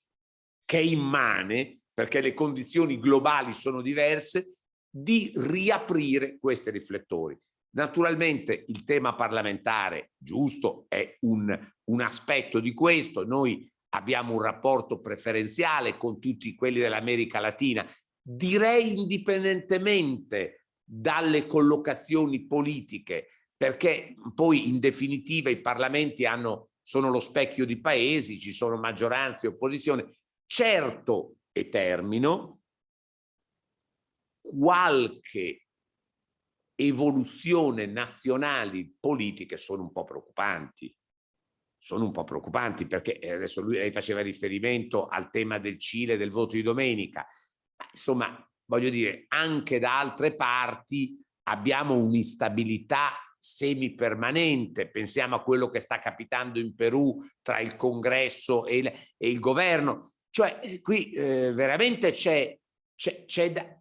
Speaker 4: che è immane, perché le condizioni globali sono diverse, di riaprire questi riflettori. Naturalmente il tema parlamentare, giusto, è un, un aspetto di questo. Noi abbiamo un rapporto preferenziale con tutti quelli dell'America Latina, direi indipendentemente dalle collocazioni politiche, perché poi in definitiva i parlamenti hanno, sono lo specchio di paesi, ci sono maggioranze e opposizione. Certo, e termino, qualche evoluzione nazionali politiche sono un po' preoccupanti. Sono un po' preoccupanti perché eh, adesso lui, lei faceva riferimento al tema del Cile, del voto di domenica. Insomma, voglio dire, anche da altre parti abbiamo un'instabilità semipermanente. Pensiamo a quello che sta capitando in Perù tra il congresso e il, e il governo. Cioè, eh, qui eh, veramente c'è da,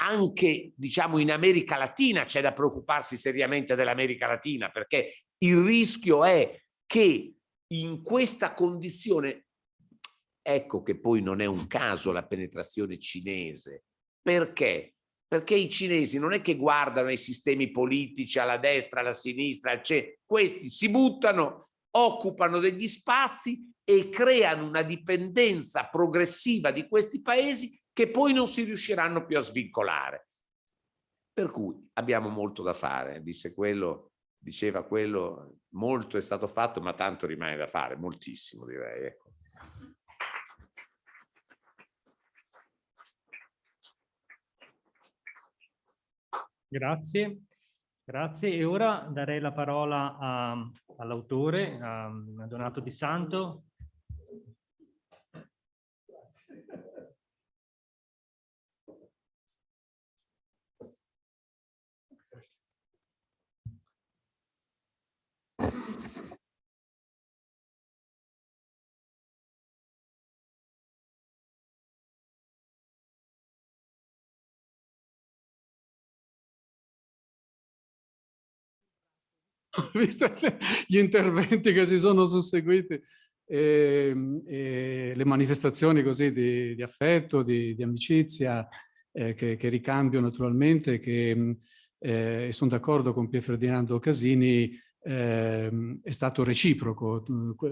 Speaker 4: anche diciamo in America Latina c'è da preoccuparsi seriamente dell'America Latina perché il rischio è che in questa condizione ecco che poi non è un caso la penetrazione cinese perché? Perché i cinesi non è che guardano ai sistemi politici alla destra, alla sinistra, centro, questi si buttano, occupano degli spazi e creano una dipendenza progressiva di questi paesi che poi non si riusciranno più a svincolare. Per cui abbiamo molto da fare, disse quello, diceva quello, molto è stato fatto ma tanto rimane da fare, moltissimo direi. Ecco.
Speaker 2: Grazie, grazie. E ora darei la parola all'autore, a Donato Di Santo. Grazie.
Speaker 5: visto gli interventi che si sono susseguiti e, ehm, e le manifestazioni così di, di affetto, di, di amicizia eh, che, che, ricambio naturalmente, che eh, sono d'accordo con Pier Ferdinando Casini, eh, è stato reciproco.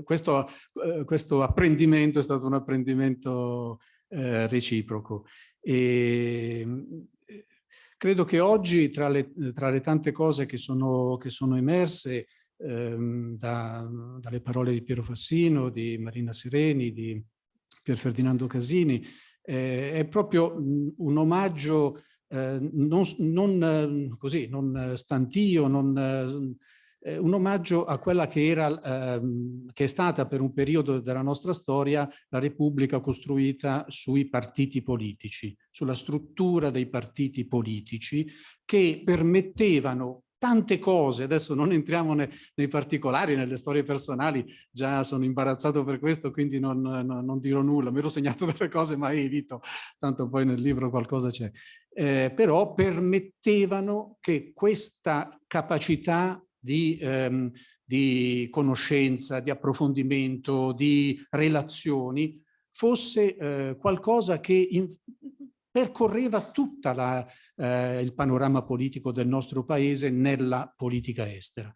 Speaker 5: Questo, eh, questo, apprendimento è stato un apprendimento eh, reciproco. E, Credo che oggi tra le, tra le tante cose che sono, che sono emerse ehm, da, dalle parole di Piero Fassino, di Marina Sereni, di Pier Ferdinando Casini, eh, è proprio un omaggio eh, non, non, così, non stantio, non, eh, un omaggio a quella che, era, ehm, che è stata per un periodo della nostra storia la Repubblica costruita sui partiti politici, sulla struttura dei partiti politici che permettevano tante cose, adesso non entriamo ne, nei particolari, nelle storie personali, già sono imbarazzato per questo, quindi non, non, non dirò nulla, mi ero segnato delle cose ma evito, tanto poi nel libro qualcosa c'è. Eh, però permettevano che questa capacità di, ehm, di conoscenza, di approfondimento, di relazioni, fosse eh, qualcosa che in, percorreva tutto eh, il panorama politico del nostro paese nella politica estera.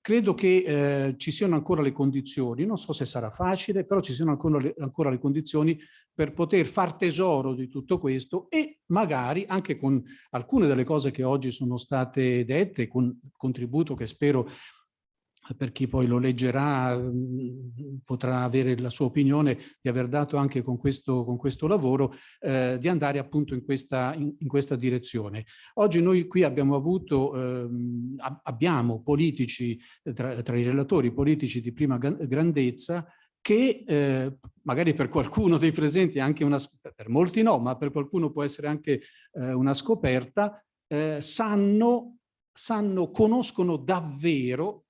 Speaker 5: Credo che eh, ci siano ancora le condizioni, non so se sarà facile, però ci siano ancora le, ancora le condizioni per poter far tesoro di tutto questo e magari anche con alcune delle cose che oggi sono state dette, con contributo che spero per chi poi lo leggerà mm, potrà avere la sua opinione di aver dato anche con questo, con questo lavoro, eh, di andare appunto in questa, in, in questa, direzione. Oggi noi qui abbiamo avuto, eh, abbiamo politici, tra, tra, i relatori politici di prima grandezza, che eh, magari per qualcuno dei presenti anche una, per molti no, ma per qualcuno può essere anche eh, una scoperta, eh, sanno, sanno, conoscono davvero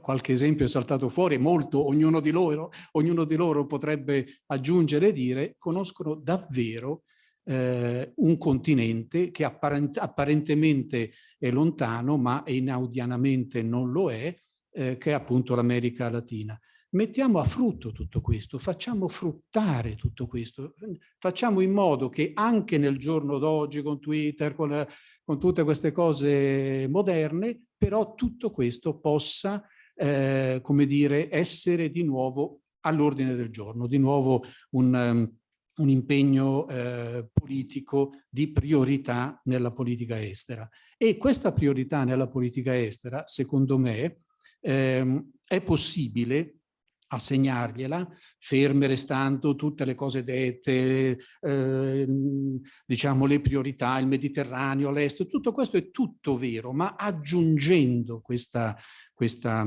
Speaker 5: qualche esempio è saltato fuori, molto, ognuno di loro, ognuno di loro potrebbe aggiungere e dire, conoscono davvero eh, un continente che apparent apparentemente è lontano, ma inaudianamente non lo è, eh, che è appunto l'America Latina. Mettiamo a frutto tutto questo, facciamo fruttare tutto questo, facciamo in modo che anche nel giorno d'oggi con Twitter, con, con tutte queste cose moderne, però tutto questo possa eh, come dire, essere di nuovo all'ordine del giorno, di nuovo un, um, un impegno eh, politico di priorità nella politica estera. E questa priorità nella politica estera, secondo me, ehm, è possibile assegnargliela, ferme restando tutte le cose dette, eh, diciamo le priorità, il Mediterraneo, l'Est, tutto questo è tutto vero, ma aggiungendo questa, questa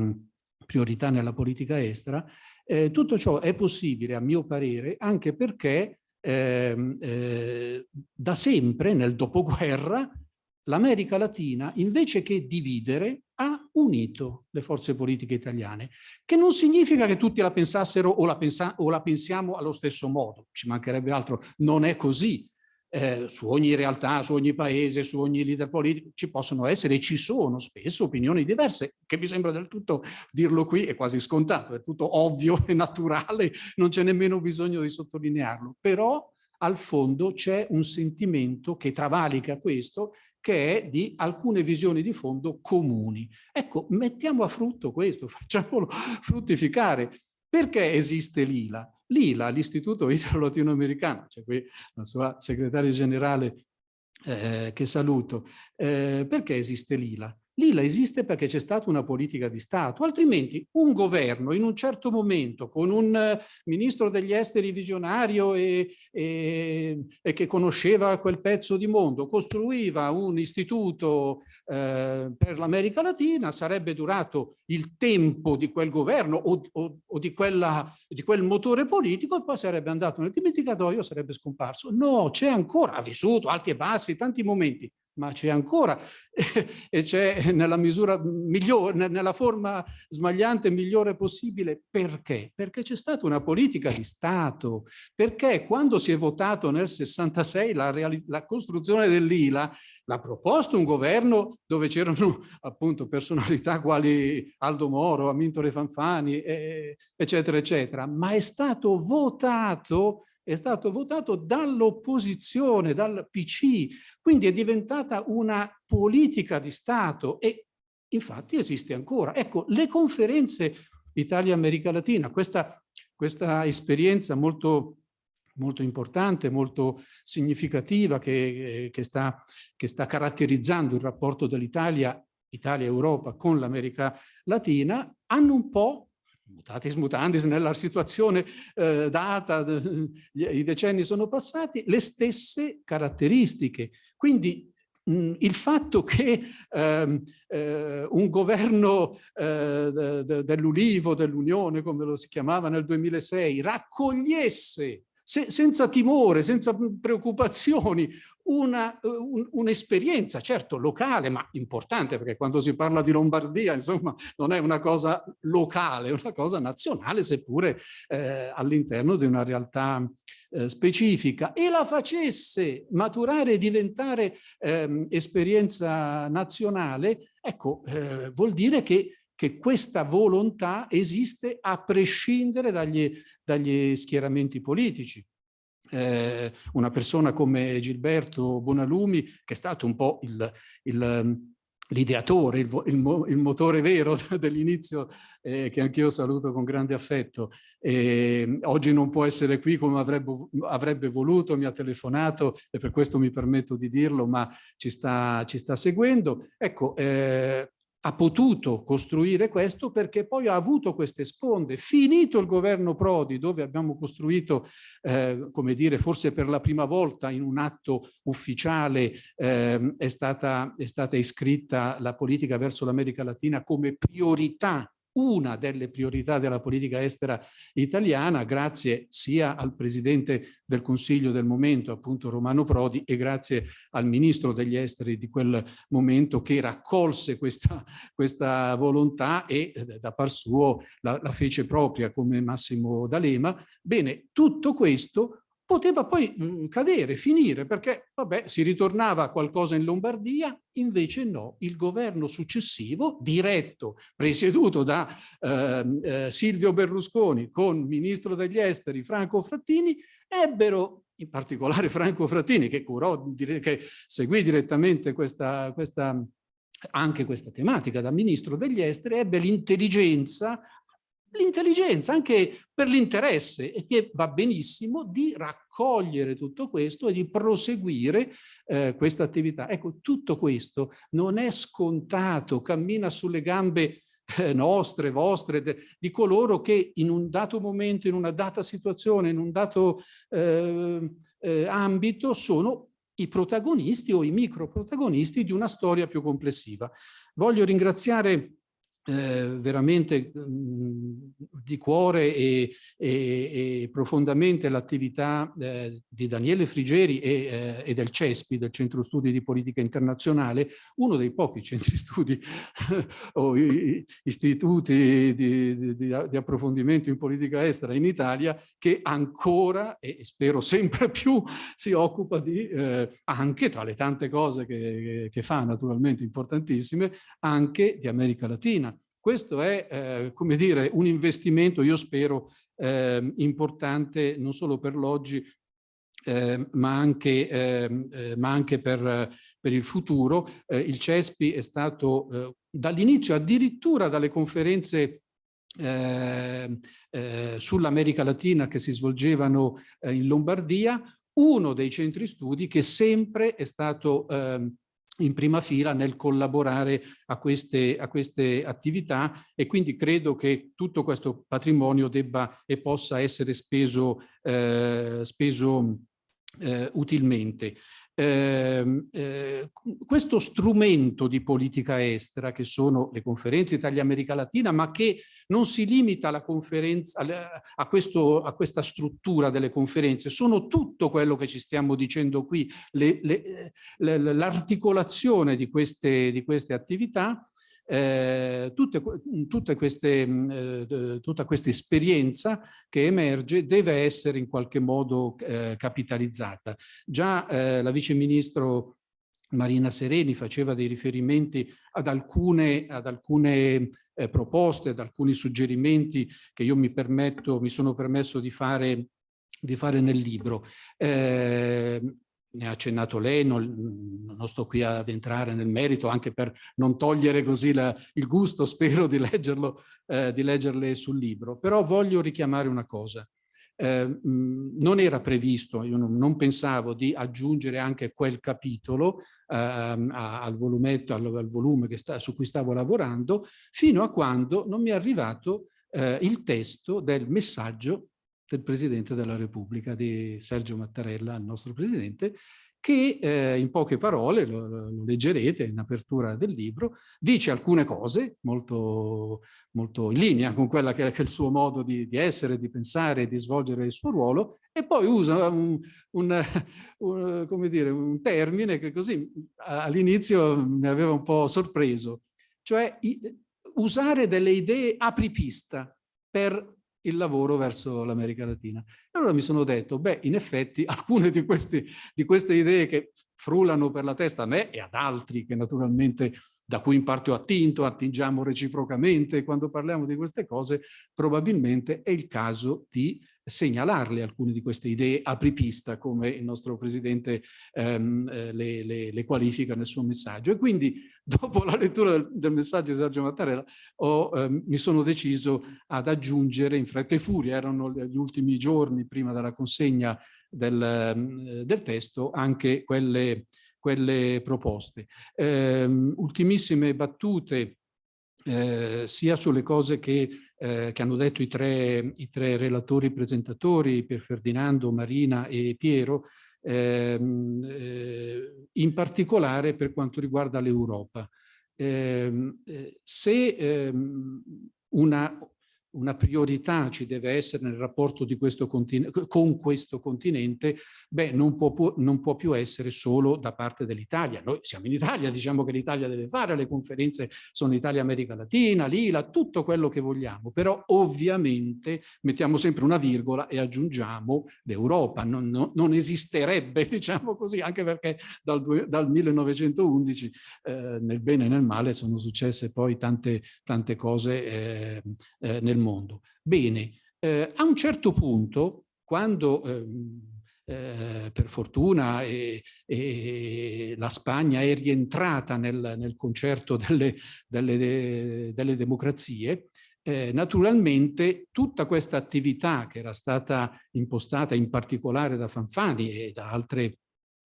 Speaker 5: priorità nella politica estera, eh, tutto ciò è possibile a mio parere anche perché eh, eh, da sempre nel dopoguerra l'America Latina invece che dividere ha unito le forze politiche italiane, che non significa che tutti la pensassero o la, pensa o la pensiamo allo stesso modo, ci mancherebbe altro, non è così, eh, su ogni realtà, su ogni paese, su ogni leader politico, ci possono essere e ci sono spesso opinioni diverse, che mi sembra del tutto dirlo qui è quasi scontato, è tutto ovvio e naturale, non c'è nemmeno bisogno di sottolinearlo, però al fondo c'è un sentimento che travalica questo, che è di alcune visioni di fondo comuni. Ecco, mettiamo a frutto questo, facciamolo fruttificare. Perché esiste l'ILA? L'ILA, l'Istituto Italo-Latinoamericano, c'è qui la sua segretaria generale eh, che saluto, eh, perché esiste l'ILA? L'ILA esiste perché c'è stata una politica di Stato, altrimenti un governo in un certo momento con un eh, ministro degli esteri visionario e, e, e che conosceva quel pezzo di mondo, costruiva un istituto eh, per l'America Latina, sarebbe durato il tempo di quel governo o, o, o di, quella, di quel motore politico e poi sarebbe andato nel dimenticatoio, sarebbe scomparso. No, c'è ancora, ha vissuto alti e bassi, tanti momenti, ma c'è ancora e c'è nella misura migliore, nella forma smagliante migliore possibile. Perché? Perché c'è stata una politica di Stato, perché quando si è votato nel 66 la, la costruzione dell'ILA, l'ha proposto un governo dove c'erano appunto personalità quali Aldo Moro, Amintore Fanfani, eh, eccetera, eccetera, ma è stato votato è stato votato dall'opposizione, dal PC, quindi è diventata una politica di Stato e infatti esiste ancora. Ecco, le conferenze Italia-America Latina, questa, questa esperienza molto molto importante, molto significativa che, che, sta, che sta caratterizzando il rapporto dell'Italia, Italia-Europa con l'America Latina, hanno un po' mutatis mutandis nella situazione eh, data, i decenni sono passati, le stesse caratteristiche. Quindi mh, il fatto che ehm, eh, un governo eh, de, de, dell'Ulivo, dell'Unione, come lo si chiamava nel 2006, raccogliesse se, senza timore, senza preoccupazioni, un'esperienza, un, certo locale, ma importante, perché quando si parla di Lombardia, insomma, non è una cosa locale, è una cosa nazionale, seppure eh, all'interno di una realtà eh, specifica, e la facesse maturare e diventare eh, esperienza nazionale, ecco, eh, vuol dire che che questa volontà esiste a prescindere dagli, dagli schieramenti politici. Eh, una persona come Gilberto Bonalumi, che è stato un po' l'ideatore, il, il, il, il, motore vero dell'inizio, eh, che anch'io saluto con grande affetto. Eh, oggi non può essere qui come avrebbe, avrebbe, voluto, mi ha telefonato e per questo mi permetto di dirlo, ma ci sta, ci sta seguendo. Ecco, eh, ha potuto costruire questo perché poi ha avuto queste sponde. Finito il governo Prodi, dove abbiamo costruito, eh, come dire, forse per la prima volta in un atto ufficiale eh, è, stata, è stata iscritta la politica verso l'America Latina come priorità una delle priorità della politica estera italiana, grazie sia al Presidente del Consiglio del momento, appunto Romano Prodi, e grazie al Ministro degli Esteri di quel momento che raccolse questa, questa volontà e eh, da par suo la, la fece propria come Massimo D'Alema. Bene, tutto questo poteva poi mh, cadere, finire, perché vabbè, si ritornava a qualcosa in Lombardia, invece no, il governo successivo, diretto, presieduto da eh, eh, Silvio Berlusconi con ministro degli esteri Franco Frattini, ebbero in particolare Franco Frattini, che curò, che seguì direttamente questa, questa anche questa tematica da ministro degli esteri, ebbe l'intelligenza l'intelligenza, anche per l'interesse, e che va benissimo, di raccogliere tutto questo e di proseguire eh, questa attività. Ecco, tutto questo non è scontato, cammina sulle gambe eh, nostre, vostre, de, di coloro che in un dato momento, in una data situazione, in un dato eh, eh ambito sono i protagonisti o i microprotagonisti di una storia più complessiva. Voglio ringraziare eh, veramente mh, mhmm, di cuore e, e, e profondamente l'attività eh, di Daniele Frigeri e, eh, e, del CESPI, del Centro Studi di Politica Internazionale, uno dei pochi centri studi o istituti di, di, di, approfondimento in politica estera in Italia che ancora e spero sempre più si occupa di, eh, anche tra le tante cose che, che fa naturalmente importantissime, anche di America Latina questo è, eh, come dire, un investimento, io spero, eh, importante non solo per l'oggi, eh, ma anche, ehm, eh, ma anche per, per, il futuro. Eh, il CESPI è stato eh, dall'inizio, addirittura dalle conferenze ehm, sull'America Latina che si svolgevano in Lombardia, uno dei centri studi che sempre è stato ehm, in prima fila nel collaborare a queste, a queste attività e quindi credo che tutto questo patrimonio debba e possa essere speso, eh, speso eh, utilmente. Eh, eh, questo strumento di politica estera che sono le conferenze Italia-America Latina ma che non si limita alla conferenza, a, questo, a questa struttura delle conferenze, sono tutto quello che ci stiamo dicendo qui, l'articolazione di di queste attività eh, tutte, tutte queste, eh, tutta questa esperienza che emerge deve essere in qualche modo eh, capitalizzata. Già eh, la vice ministro Marina Sereni faceva dei riferimenti ad alcune, ad alcune eh, proposte, ad alcuni suggerimenti che io mi, permetto, mi sono permesso di fare, di fare nel libro. Eh, ne ha accennato lei, non, non, sto qui ad entrare nel merito, anche per non togliere così la, il gusto, spero, di, leggerlo, eh, di leggerle sul libro. Però voglio richiamare una cosa. Eh, non era previsto, io non, non, pensavo di aggiungere anche quel capitolo eh, al, volumetto, al, al volume sta, su cui stavo lavorando, fino a quando non mi è arrivato eh, il testo del messaggio del Presidente della Repubblica, di Sergio Mattarella, il nostro Presidente, che eh, in poche parole, lo, lo, leggerete in apertura del libro, dice alcune cose molto, molto in linea con quella che è il suo modo di, di essere, di pensare, di svolgere il suo ruolo e poi usa un, un, un, dire, un termine che così all'inizio mi aveva un po' sorpreso, cioè i, usare delle idee apripista per il lavoro verso l'America Latina. E allora mi sono detto, beh, in effetti alcune di, questi, di queste idee che frullano per la testa a me e ad altri che naturalmente da cui in parte ho attinto, attingiamo reciprocamente quando parliamo di queste cose, probabilmente è il caso di segnalarle alcune di queste idee apripista, come il nostro Presidente ehm, eh, le, le, le, qualifica nel suo messaggio. E quindi, dopo la lettura del, del messaggio di Sergio Mattarella, ho, ehm, mi sono deciso ad aggiungere in fretta e furia, erano gli ultimi giorni prima della consegna del, ehm, del testo, anche quelle, quelle proposte. Eh, ultimissime battute eh, sia sulle cose che, eh, che hanno detto i tre, i tre, relatori presentatori, Pier Ferdinando, Marina e Piero, ehm, eh, in particolare per quanto riguarda l'Europa. Ehm, eh, se ehm, una, una priorità ci deve essere nel rapporto questo con questo continente, beh, non può, non può, più essere solo da parte dell'Italia. Noi siamo in Italia, diciamo che l'Italia deve fare, le conferenze sono Italia-America Latina, l'ILA, tutto quello che vogliamo, però ovviamente mettiamo sempre una virgola e aggiungiamo l'Europa. Non, non, non, esisterebbe, diciamo così, anche perché dal, dal 1911 eh, nel bene e nel male sono successe poi tante, tante cose eh, eh, nel mondo. Bene, eh, a un certo punto, quando ehm, eh, per fortuna e, e la Spagna è rientrata nel, nel concerto delle, delle, delle democrazie, eh, naturalmente tutta questa attività che era stata impostata in particolare da Fanfani e da altre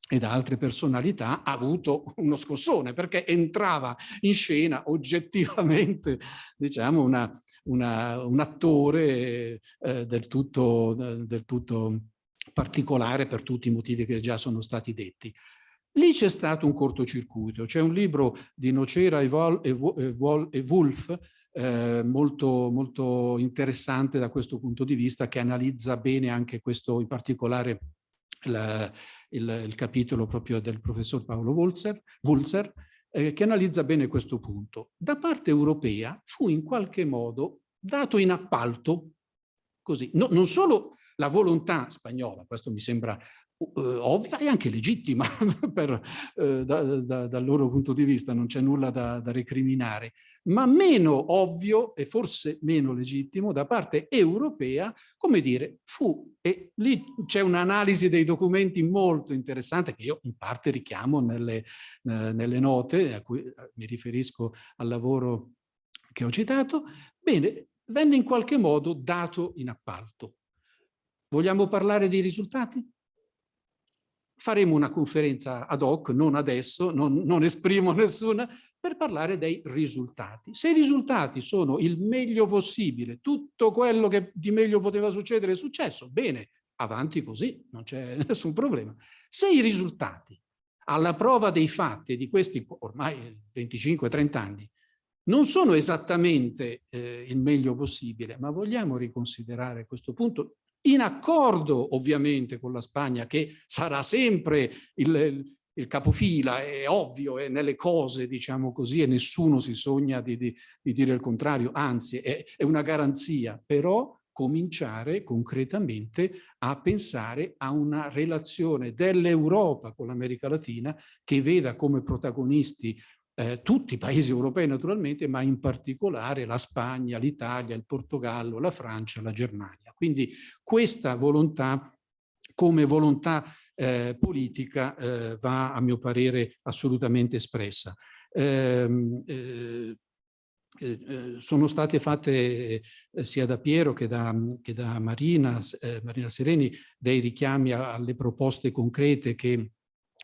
Speaker 5: e da altre personalità ha avuto uno scossone perché entrava in scena oggettivamente diciamo una, una, un attore eh, del, tutto, del tutto particolare per tutti i motivi che già sono stati detti. Lì c'è stato un cortocircuito, c'è un libro di Nocera e, Vol e, Vol e Wolf eh, molto, molto interessante da questo punto di vista che analizza bene anche questo, in particolare la, il, il, capitolo proprio del professor Paolo Wulzer, Wulzer eh, che analizza bene questo punto. Da parte europea fu in qualche modo dato in appalto, così, no, non solo la volontà spagnola, questo mi sembra ovvia e anche legittima per, uh, da, da, dal loro punto di vista, non c'è nulla da, da, recriminare, ma meno ovvio e forse meno legittimo da parte europea, come dire, fu, e lì c'è un'analisi dei documenti molto interessante che io in parte richiamo nelle, uh, nelle note, a cui mi riferisco al lavoro che ho citato, bene, venne in qualche modo dato in appalto. Vogliamo parlare dei risultati? Faremo una conferenza ad hoc, non adesso, non, non esprimo nessuna, per parlare dei risultati. Se i risultati sono il meglio possibile, tutto quello che di meglio poteva succedere è successo, bene, avanti così, non c'è nessun problema. Se i risultati, alla prova dei fatti di questi ormai 25-30 anni, non sono esattamente eh, il meglio possibile, ma vogliamo riconsiderare questo punto in accordo ovviamente con la Spagna che sarà sempre il, il capofila, è ovvio, è nelle cose diciamo così e nessuno si sogna di, di, di dire il contrario, anzi è, è una garanzia, però cominciare concretamente a pensare a una relazione dell'Europa con l'America Latina che veda come protagonisti eh, tutti i paesi europei naturalmente, ma in particolare la Spagna, l'Italia, il Portogallo, la Francia, la Germania. Quindi questa volontà come volontà eh, politica eh, va a mio parere assolutamente espressa. Ehm, eh, eh, sono state fatte eh, sia da Piero che da, che da Marina, Marina Sereni dei richiami alle proposte concrete che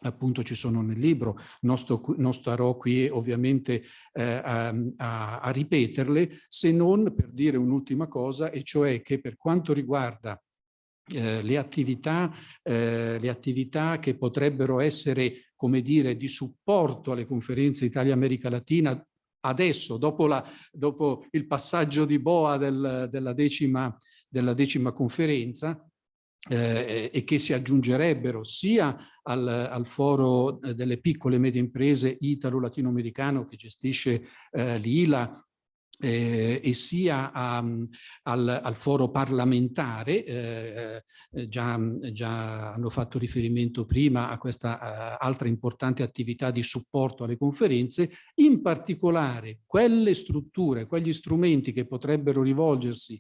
Speaker 5: appunto ci sono nel libro, non, non starò qui ovviamente eh, a, a, a ripeterle, se non per dire un'ultima cosa, e cioè che per quanto riguarda eh, le, attività, eh, le attività che potrebbero essere, come dire, di supporto alle conferenze Italia-America Latina, adesso, dopo, la, dopo, il passaggio di Boa del, della, decima, della decima conferenza, eh, e che si aggiungerebbero sia al, al, foro delle piccole e medie imprese italo-latinoamericano che gestisce eh, l'ILA eh, e sia a, al, al, foro parlamentare, eh, eh, già, già, hanno fatto riferimento prima a questa altra importante attività di supporto alle conferenze, in particolare quelle strutture, quegli strumenti che potrebbero rivolgersi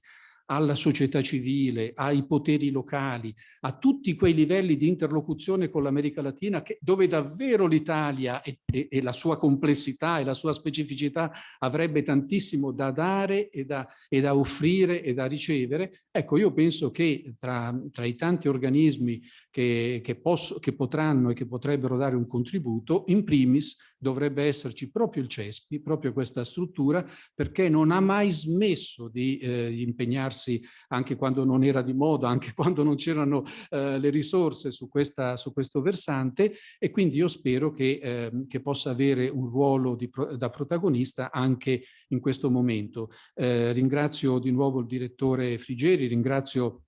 Speaker 5: alla società civile, ai poteri locali, a tutti quei livelli di interlocuzione con l'America Latina che, dove davvero l'Italia e, e, e, la sua complessità e la sua specificità avrebbe tantissimo da dare e da, e da offrire e da ricevere. Ecco, io penso che tra, tra i tanti organismi che, che, posso, che potranno e che potrebbero dare un contributo, in primis dovrebbe esserci proprio il CESPI, proprio questa struttura, perché non ha mai smesso di eh, impegnarsi anche quando non era di moda, anche quando non c'erano eh, le risorse su, questa, su, questo versante e quindi io spero che, eh, che possa avere un ruolo di, da protagonista anche in questo momento. Eh, ringrazio di nuovo il direttore Frigeri, ringrazio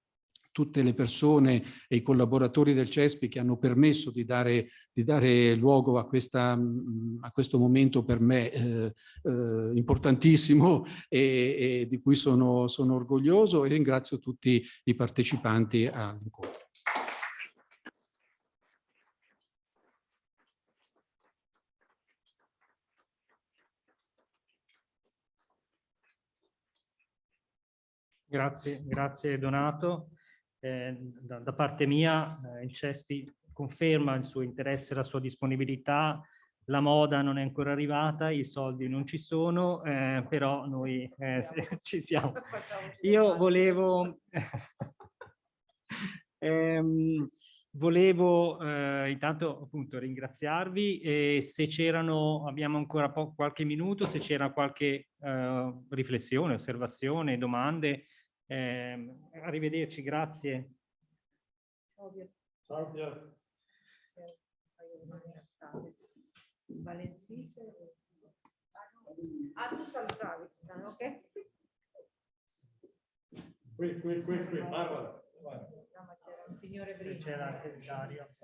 Speaker 5: tutte le persone e i collaboratori del CESPI che hanno permesso di dare, di dare luogo a, questa, a, questo momento per me eh, eh, importantissimo e, e, di cui sono, sono orgoglioso e ringrazio tutti i partecipanti all'incontro.
Speaker 2: Grazie, grazie Donato. Eh, da, da, parte mia eh, il CESPI conferma il suo interesse, la sua disponibilità, la moda non è ancora arrivata, i soldi non ci sono, eh, però noi eh, ci siamo. Io volevo, ehm, volevo eh, intanto appunto ringraziarvi e se c'erano, abbiamo ancora qualche minuto, se c'era qualche eh, riflessione, osservazione, domande, eh, arrivederci, grazie. Ciao Pier.
Speaker 3: Valenzise. Ah, tu salutavi, ok?
Speaker 1: Qui, qui, qui, qui,
Speaker 3: ma c'era un signore prima. C'era anche
Speaker 2: Dario.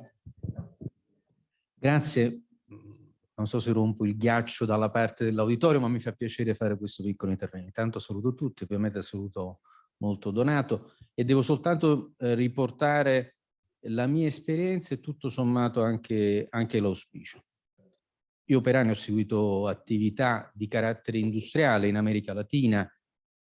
Speaker 6: Grazie. Non so se rompo il ghiaccio dalla parte dell'auditorio, ma mi fa piacere fare questo piccolo intervento. Intanto saluto tutti, ovviamente saluto molto donato e devo soltanto eh, riportare la mia esperienza e tutto sommato anche, anche l'auspicio. Io per anni ho seguito attività di carattere industriale in America Latina,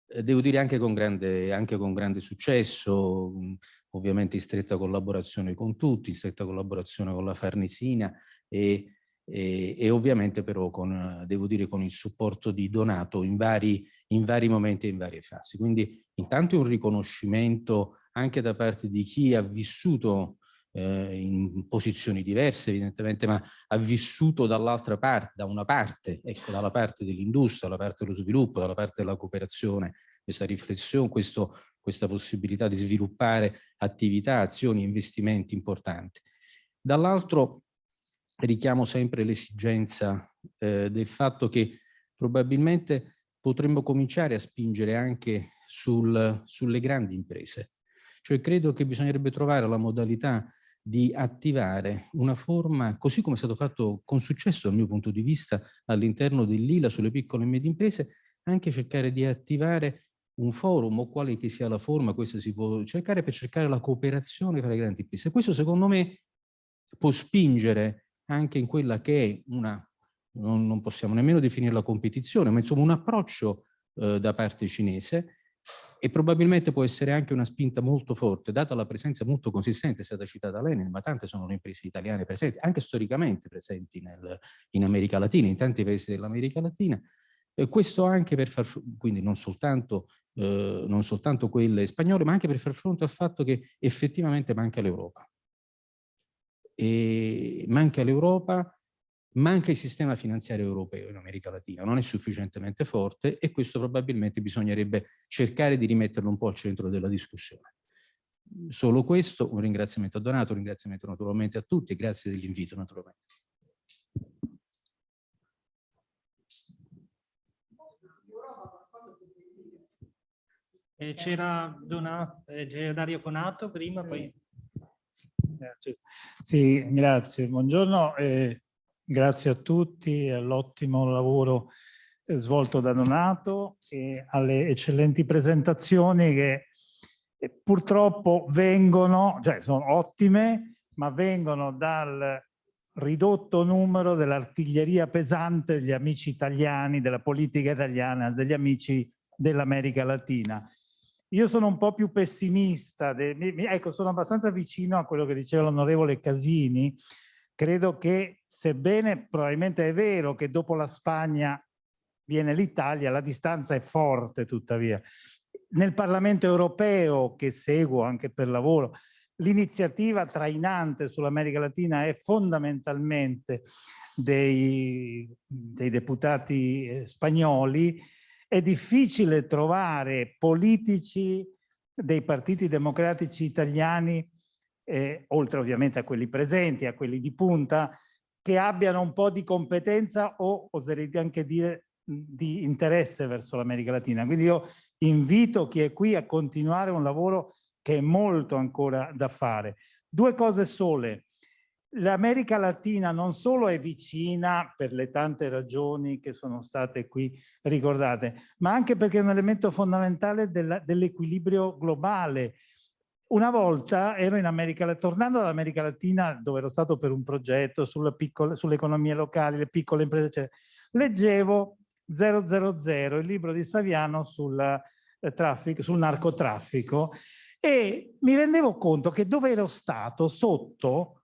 Speaker 6: eh, devo dire anche con, grande, anche con grande successo, mh, ovviamente in stretta collaborazione con tutti, in stretta collaborazione con la Farnesina e e, e, ovviamente però con, devo dire, con il supporto di Donato in vari, in vari momenti e in varie fasi. Quindi intanto un riconoscimento anche da parte di chi ha vissuto eh, in posizioni diverse evidentemente, ma ha vissuto dall'altra parte, da una parte, ecco, dalla parte dell'industria, dalla parte dello sviluppo, dalla parte della cooperazione, questa riflessione, questo, questa possibilità di sviluppare attività, azioni, investimenti importanti. Dall'altro richiamo sempre l'esigenza eh, del fatto che probabilmente potremmo cominciare a spingere anche sul, sulle grandi imprese. Cioè credo che bisognerebbe trovare la modalità di attivare una forma, così come è stato fatto con successo dal mio punto di vista all'interno dell'ILA sulle piccole e medie imprese, anche cercare di attivare un forum o quale che sia la forma, questo si può cercare per cercare la cooperazione tra le grandi imprese. Questo secondo me può spingere anche in quella che è una, non, non possiamo nemmeno definirla competizione, ma insomma un approccio eh, da parte cinese e probabilmente può essere anche una spinta molto forte, data la presenza molto consistente, è stata citata l'Enel, ma tante sono le imprese italiane presenti, anche storicamente presenti nel, in America Latina, in tanti paesi dell'America Latina, e questo anche per far, quindi non soltanto, eh, non soltanto quelle spagnole, ma anche per far fronte al fatto che effettivamente manca l'Europa. E manca l'Europa, manca il sistema finanziario europeo in America Latina, non è sufficientemente forte e questo probabilmente bisognerebbe cercare di rimetterlo un po' al centro della discussione. Solo questo, un ringraziamento a Donato, un ringraziamento naturalmente a tutti e grazie dell'invito naturalmente.
Speaker 2: Eh, C'era eh, Dario Conato prima, poi...
Speaker 7: Sì, grazie. Buongiorno e grazie a tutti all'ottimo lavoro eh, svolto da Donato e alle eccellenti presentazioni che eh, purtroppo vengono, cioè sono ottime, ma vengono dal ridotto numero dell'artiglieria pesante degli amici italiani, della politica italiana, degli amici dell'America Latina. Io sono un po' più pessimista, ecco, sono abbastanza vicino a quello che diceva l'onorevole Casini. Credo che, sebbene probabilmente è vero che dopo la Spagna viene l'Italia, la distanza è forte tuttavia. Nel Parlamento europeo, che seguo anche per lavoro, l'iniziativa trainante sull'America Latina è fondamentalmente dei, dei deputati eh, spagnoli è difficile trovare politici dei partiti democratici italiani, eh, oltre ovviamente a quelli presenti, a quelli di punta, che abbiano un po' di competenza o oserei anche dire di interesse verso l'America Latina. Quindi io invito chi è qui a continuare un lavoro che è molto ancora da fare. Due cose sole l'America Latina non solo è vicina per le tante ragioni che sono state qui ricordate, ma anche perché è un elemento fondamentale dell'equilibrio globale. Una volta ero in America Latina, tornando dall'America Latina dove ero stato per un progetto sull'economia sull locali, le piccole imprese, eccetera, leggevo 000, il libro di Saviano sul, eh, traffico, sul narcotraffico e mi rendevo conto che dove ero stato sotto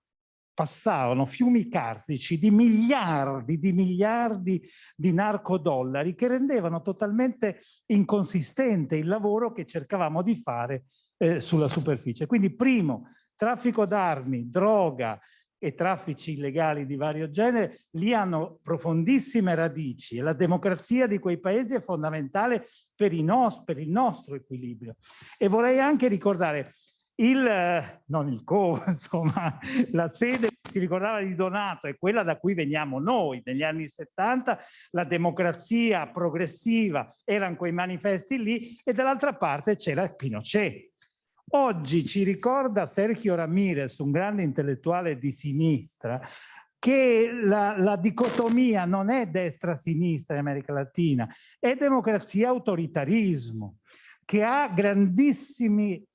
Speaker 7: passavano fiumi carsici di miliardi di miliardi di narcodollari che rendevano totalmente inconsistente il lavoro che cercavamo di fare eh, sulla superficie. Quindi primo, traffico d'armi, droga e traffici illegali di vario genere, lì hanno profondissime radici e la democrazia di quei paesi è fondamentale per, per il nostro equilibrio. E vorrei anche ricordare il, non il co, insomma, la sede che si ricordava di Donato è quella da cui veniamo noi. Negli anni 70 la democrazia progressiva erano quei manifesti lì e dall'altra parte c'era Pinochet. Oggi ci ricorda Sergio Ramirez, un grande intellettuale di sinistra, che la, la dicotomia non è destra-sinistra in America Latina, è democrazia-autoritarismo, che ha grandissimi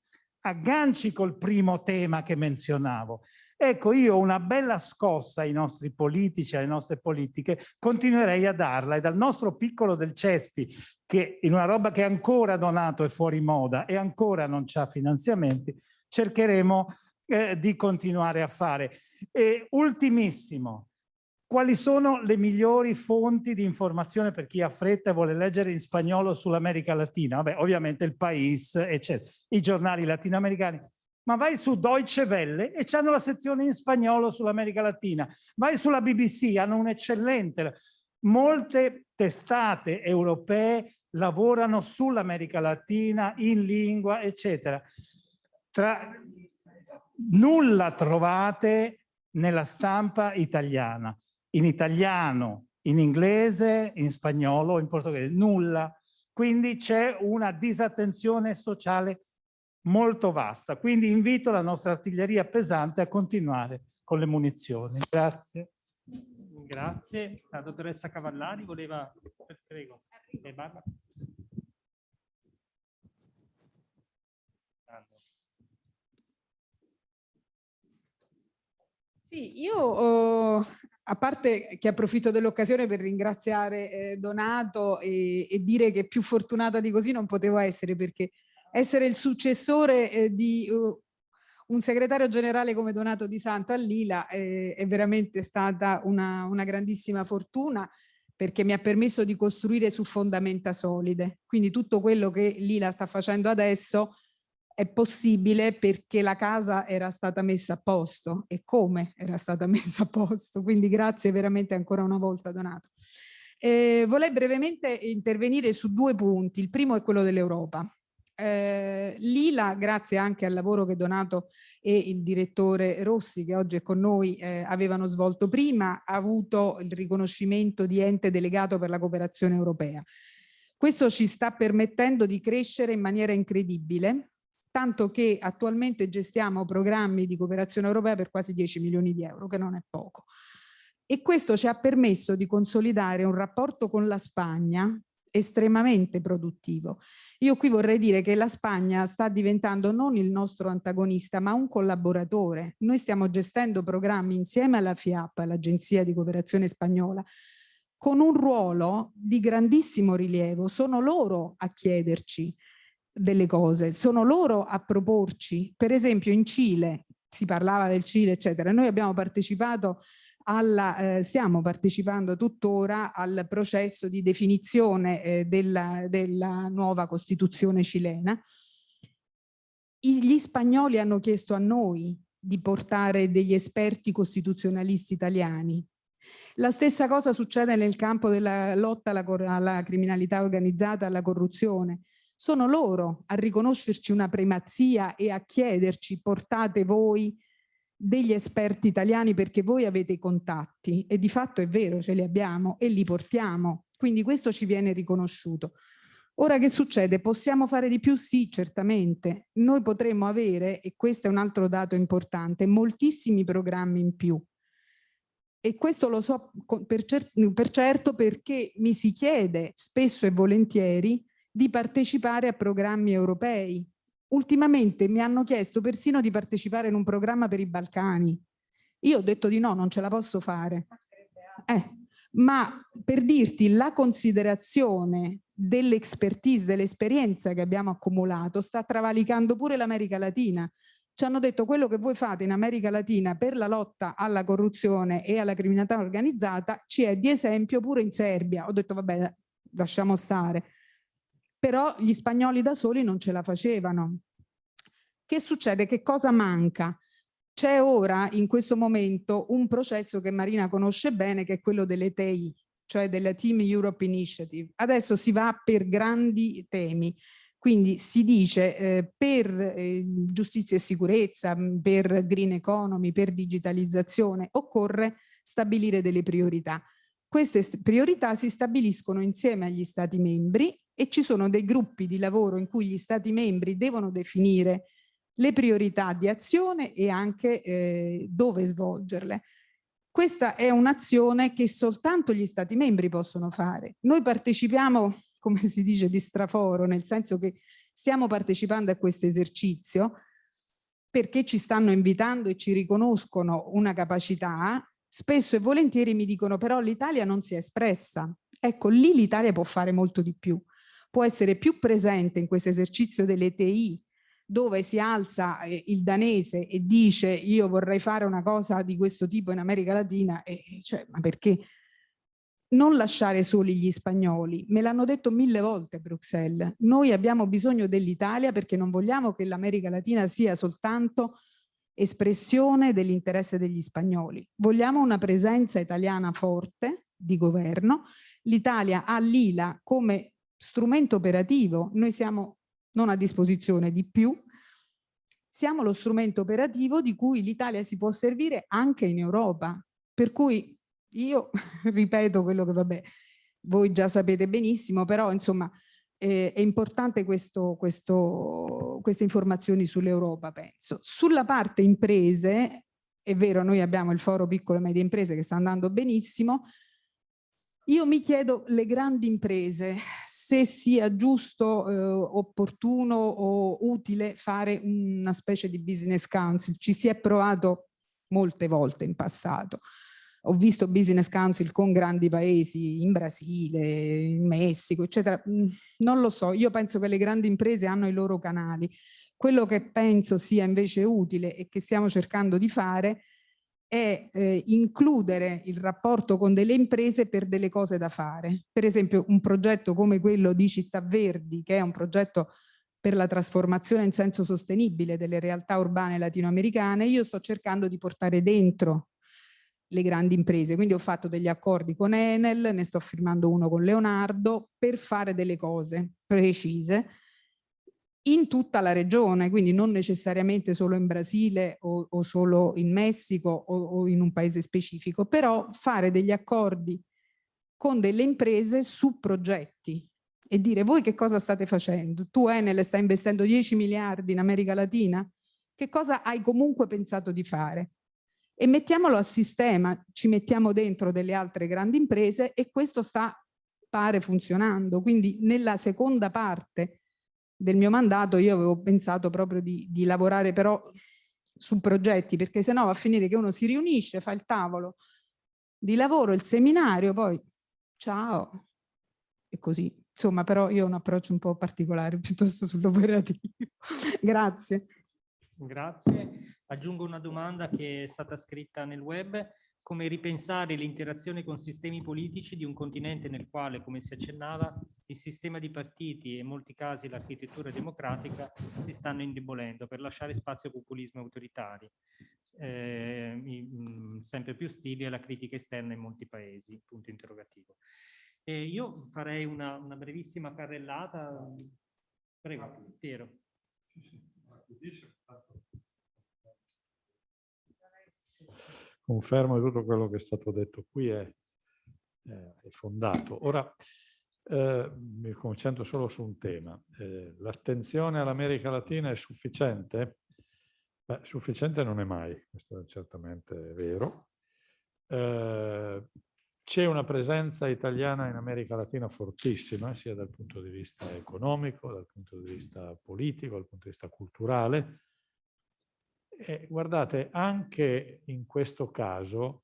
Speaker 7: agganci col primo tema che menzionavo. Ecco, io una bella scossa ai nostri politici, alle nostre politiche, continuerei a darla e dal nostro piccolo del Cespi, che in una roba che ancora donato è fuori moda e ancora non c'ha finanziamenti, cercheremo eh, di continuare a fare. E ultimissimo, quali sono le migliori fonti di informazione per chi ha fretta e vuole leggere in spagnolo sull'America Latina? Vabbè, ovviamente il País, eccetera, i giornali latinoamericani. Ma vai su Deutsche Welle e hanno la sezione in spagnolo sull'America Latina. Vai sulla BBC, hanno un'eccellente... Molte testate europee lavorano sull'America Latina, in lingua, eccetera. Tra... Nulla trovate nella stampa italiana in italiano, in inglese, in spagnolo, in portoghese, nulla. Quindi c'è una disattenzione sociale molto vasta. Quindi invito la nostra artiglieria pesante a continuare con le munizioni. Grazie.
Speaker 2: Grazie. La dottoressa Cavallari voleva... Prego. Barbara.
Speaker 8: Sì, io oh, a parte che approfitto dell'occasione per ringraziare eh, Donato e, e, dire che più fortunata di così non potevo essere perché essere il successore eh, di uh, un segretario generale come Donato Di Santo a Lila eh, è veramente stata una, una grandissima fortuna perché mi ha permesso di costruire su fondamenta solide. Quindi tutto quello che Lila sta facendo adesso è possibile perché la casa era stata messa a posto e come era stata messa a posto. Quindi grazie veramente ancora una volta Donato. Eh, vorrei brevemente intervenire su due punti. Il primo è quello dell'Europa. Eh, Lila, grazie anche al lavoro che Donato e il direttore Rossi, che oggi è con noi, eh, avevano svolto prima, ha avuto il riconoscimento di ente delegato per la cooperazione europea. Questo ci sta permettendo di crescere in maniera incredibile tanto che attualmente gestiamo programmi di cooperazione europea per quasi 10 milioni di euro, che non è poco. E questo ci ha permesso di consolidare un rapporto con la Spagna estremamente produttivo. Io qui vorrei dire che la Spagna sta diventando non il nostro antagonista, ma un collaboratore. Noi stiamo gestendo programmi insieme alla FIAP, l'Agenzia di Cooperazione Spagnola, con un ruolo di grandissimo rilievo. Sono loro a chiederci delle cose, sono loro a proporci, per esempio in Cile, si parlava del Cile eccetera, noi abbiamo partecipato alla, eh, stiamo partecipando tuttora al processo di definizione eh, della, della nuova Costituzione cilena. Gli spagnoli hanno chiesto a noi di portare degli esperti costituzionalisti italiani. La stessa cosa succede nel campo della lotta alla, alla criminalità organizzata, alla corruzione sono loro a riconoscerci una primazia e a chiederci portate voi degli esperti italiani perché voi avete i contatti e di fatto è vero, ce li abbiamo e li portiamo, quindi questo ci viene riconosciuto. Ora che succede? Possiamo fare di più? Sì, certamente. Noi potremmo avere, e questo è un altro dato importante, moltissimi programmi in più. E questo lo so per, cer per certo perché mi si chiede spesso e volentieri di partecipare a programmi europei. Ultimamente mi hanno chiesto persino di partecipare in un programma per i Balcani. Io ho detto di no, non ce la posso fare. Eh, ma per dirti la considerazione dell'expertise, dell'esperienza che abbiamo accumulato sta travalicando pure l'America Latina. Ci hanno detto quello che voi fate in America Latina per la lotta alla corruzione e alla criminalità organizzata ci è di esempio pure in Serbia. Ho detto vabbè lasciamo stare però gli spagnoli da soli non ce la facevano. Che succede? Che cosa manca? C'è ora, in questo momento, un processo che Marina conosce bene, che è quello delle TI, cioè della Team Europe Initiative. Adesso si va per grandi temi, quindi si dice eh, per eh, giustizia e sicurezza, per green economy, per digitalizzazione, occorre stabilire delle priorità. Queste priorità si stabiliscono insieme agli Stati membri e ci sono dei gruppi di lavoro in cui gli Stati membri devono definire le priorità di azione e anche eh, dove svolgerle. Questa è un'azione che soltanto gli Stati membri possono fare. Noi partecipiamo, come si dice, di straforo, nel senso che stiamo partecipando a questo esercizio perché ci stanno invitando e ci riconoscono una capacità, spesso e volentieri mi dicono però l'Italia non si è espressa. Ecco, lì l'Italia può fare molto di più può essere più presente in questo esercizio delle TI dove si alza eh, il danese e dice io vorrei fare una cosa di questo tipo in America Latina, e, cioè, ma perché non lasciare soli gli spagnoli? Me l'hanno detto mille volte Bruxelles, noi abbiamo bisogno dell'Italia perché non vogliamo che l'America Latina sia soltanto espressione dell'interesse degli spagnoli. Vogliamo una presenza italiana forte di governo. L'Italia ha l'ILA come strumento operativo, noi siamo non a disposizione di più, siamo lo strumento operativo di cui l'Italia si può servire anche in Europa. Per cui io ripeto quello che vabbè, voi già sapete benissimo, però insomma eh, è importante questo, questo, queste informazioni sull'Europa, penso. Sulla parte imprese, è vero, noi abbiamo il foro piccole e medie imprese che sta andando benissimo, io mi chiedo le grandi imprese se sia giusto, eh, opportuno o utile fare una specie di business council. Ci si è provato molte volte in passato. Ho visto business council con grandi paesi, in Brasile, in Messico, eccetera. Mm, non lo so, io penso che le grandi imprese hanno i loro canali. Quello che penso sia invece utile e che stiamo cercando di fare è eh, includere il rapporto con delle imprese per delle cose da fare. Per esempio un progetto come quello di Città Verdi, che è un progetto per la trasformazione in senso sostenibile delle realtà urbane latinoamericane, io sto cercando di portare dentro le grandi imprese. Quindi ho fatto degli accordi con Enel, ne sto firmando uno con Leonardo, per fare delle cose precise in tutta la regione, quindi non necessariamente solo in Brasile o, o solo in Messico o, o in un paese specifico, però fare degli accordi con delle imprese su progetti e dire voi che cosa state facendo? Tu Enel stai investendo 10 miliardi in America Latina? Che cosa hai comunque pensato di fare? E mettiamolo a sistema, ci mettiamo dentro delle altre grandi imprese e questo sta pare funzionando. Quindi nella seconda parte del mio mandato io avevo pensato proprio di, di lavorare però su progetti perché sennò va a finire che uno si riunisce, fa il tavolo di lavoro, il seminario, poi ciao e così Insomma, però io ho un approccio un po' particolare piuttosto sull'operativo. Grazie.
Speaker 2: Grazie. Aggiungo una domanda che è stata scritta nel web. Come ripensare l'interazione con sistemi politici di un continente nel quale, come si accennava, il sistema di partiti e in molti casi l'architettura democratica si stanno indebolendo per lasciare spazio a populismi autoritari, eh, sempre più stili alla critica esterna in molti paesi, punto interrogativo. Eh, io farei una, una, brevissima carrellata. Prego, Piero.
Speaker 1: Confermo che tutto quello che è stato detto qui è, è fondato. Ora eh, mi concentro solo su un tema. Eh, L'attenzione all'America Latina è sufficiente? Beh, sufficiente non è mai, questo è certamente vero. Eh, c'è una presenza italiana in America Latina fortissima, sia dal punto di vista economico, dal punto di vista politico, dal punto di vista culturale. E guardate, anche in questo caso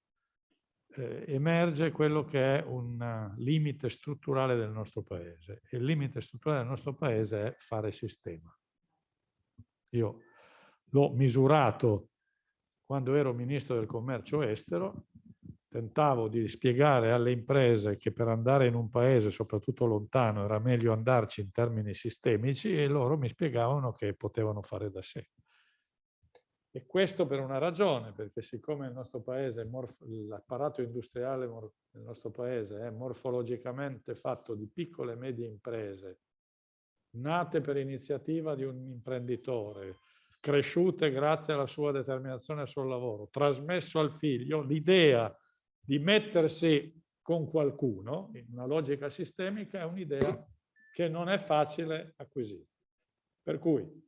Speaker 1: eh, emerge quello che è un limite strutturale del nostro paese. E il limite strutturale del nostro paese è fare sistema. Io l'ho misurato quando ero ministro del commercio estero tentavo di spiegare alle imprese che per andare in un paese, soprattutto lontano, era meglio andarci in termini sistemici e loro mi spiegavano che potevano fare da sé. E questo per una ragione, perché siccome il nostro paese, l'apparato industriale del nostro paese è morfologicamente fatto di piccole e medie imprese, nate per iniziativa di un imprenditore, cresciute grazie alla sua determinazione sul lavoro, trasmesso al figlio l'idea di mettersi con qualcuno in una logica sistemica è un'idea che non è facile acquisire. Per cui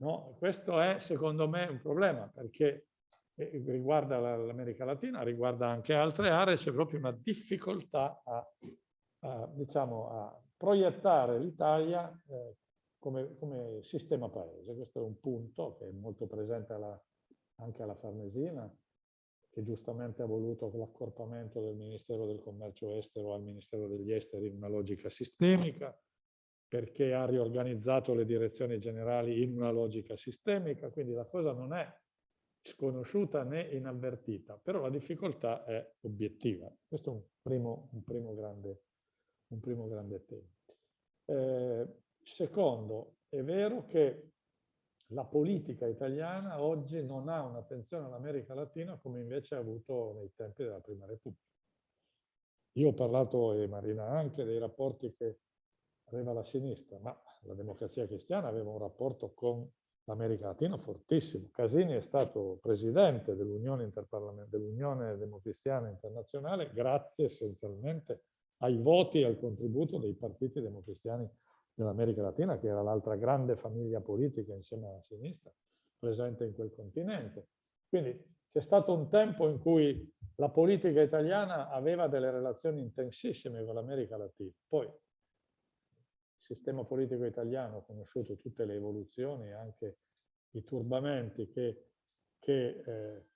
Speaker 1: no, questo è secondo me un problema perché eh, riguarda l'America Latina, riguarda anche altre aree, c'è proprio una difficoltà a, a, diciamo, a proiettare l'Italia eh, come, come, sistema paese. Questo è un punto che è molto presente alla, anche alla Farnesina, che giustamente ha voluto l'accorpamento del Ministero del Commercio Estero al Ministero degli Esteri in una logica sistemica, perché ha riorganizzato le direzioni generali in una logica sistemica, quindi la cosa non è sconosciuta né inavvertita, però la difficoltà è obiettiva. Questo è un primo, un primo, grande, un primo grande tema. Eh, secondo, è vero che la politica italiana oggi non ha un'attenzione all'America Latina come invece ha avuto nei tempi della Prima Repubblica. Io ho parlato, e Marina anche, dei rapporti che aveva la sinistra, ma la democrazia cristiana aveva un rapporto con l'America Latina fortissimo. Casini è stato presidente dell'Unione dell Democristiana Internazionale grazie essenzialmente ai voti e al contributo dei partiti democristiani dell'America Latina, che era l'altra grande famiglia politica insieme alla sinistra, presente in quel continente. Quindi c'è stato un tempo in cui la politica italiana aveva delle relazioni intensissime con l'America Latina. Poi sistema politico italiano ha conosciuto tutte le evoluzioni e anche i turbamenti che, che, eh,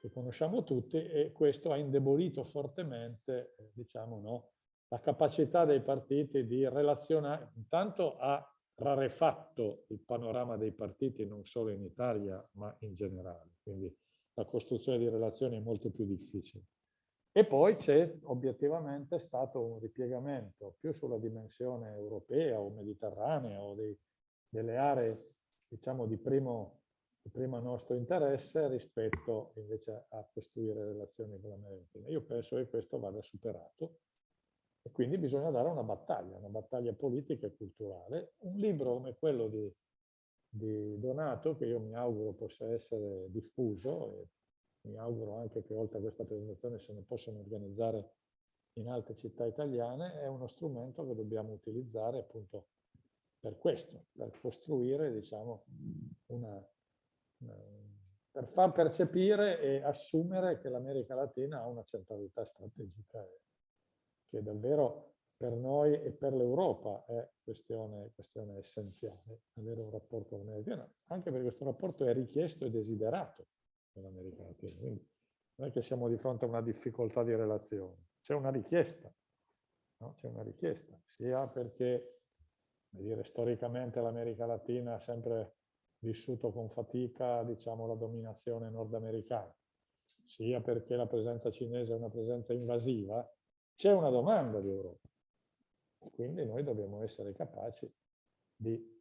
Speaker 1: che, conosciamo tutti e questo ha indebolito fortemente, eh, diciamo, no, la capacità dei partiti di relazionare, intanto ha rarefatto il panorama dei partiti non solo in Italia ma in generale, quindi la costruzione di relazioni è molto più difficile. E poi c'è obiettivamente stato un ripiegamento più sulla dimensione europea o mediterranea o dei, delle aree diciamo di primo, di primo nostro interesse rispetto invece a costruire relazioni con l'America. Io penso che questo vada superato e quindi bisogna dare una battaglia, una battaglia politica e culturale. Un libro come quello di, di Donato, che io mi auguro possa essere diffuso e mi auguro anche che oltre a questa presentazione se ne possano organizzare in altre città italiane, è uno strumento che dobbiamo utilizzare appunto per questo, per costruire diciamo, una, una, per far percepire e assumere che l'America Latina ha una centralità strategica che davvero per noi e per l'Europa è questione, questione essenziale, avere un rapporto con l'America Latina, anche perché questo rapporto è richiesto e desiderato nell'America Latina. Quindi non è che siamo di fronte a una difficoltà di relazione, c'è una richiesta, no? c'è una richiesta, sia perché dire, storicamente l'America Latina ha sempre vissuto con fatica diciamo, la dominazione nordamericana, sia perché la presenza cinese è una presenza invasiva, c'è una domanda di Europa. Quindi noi dobbiamo essere capaci di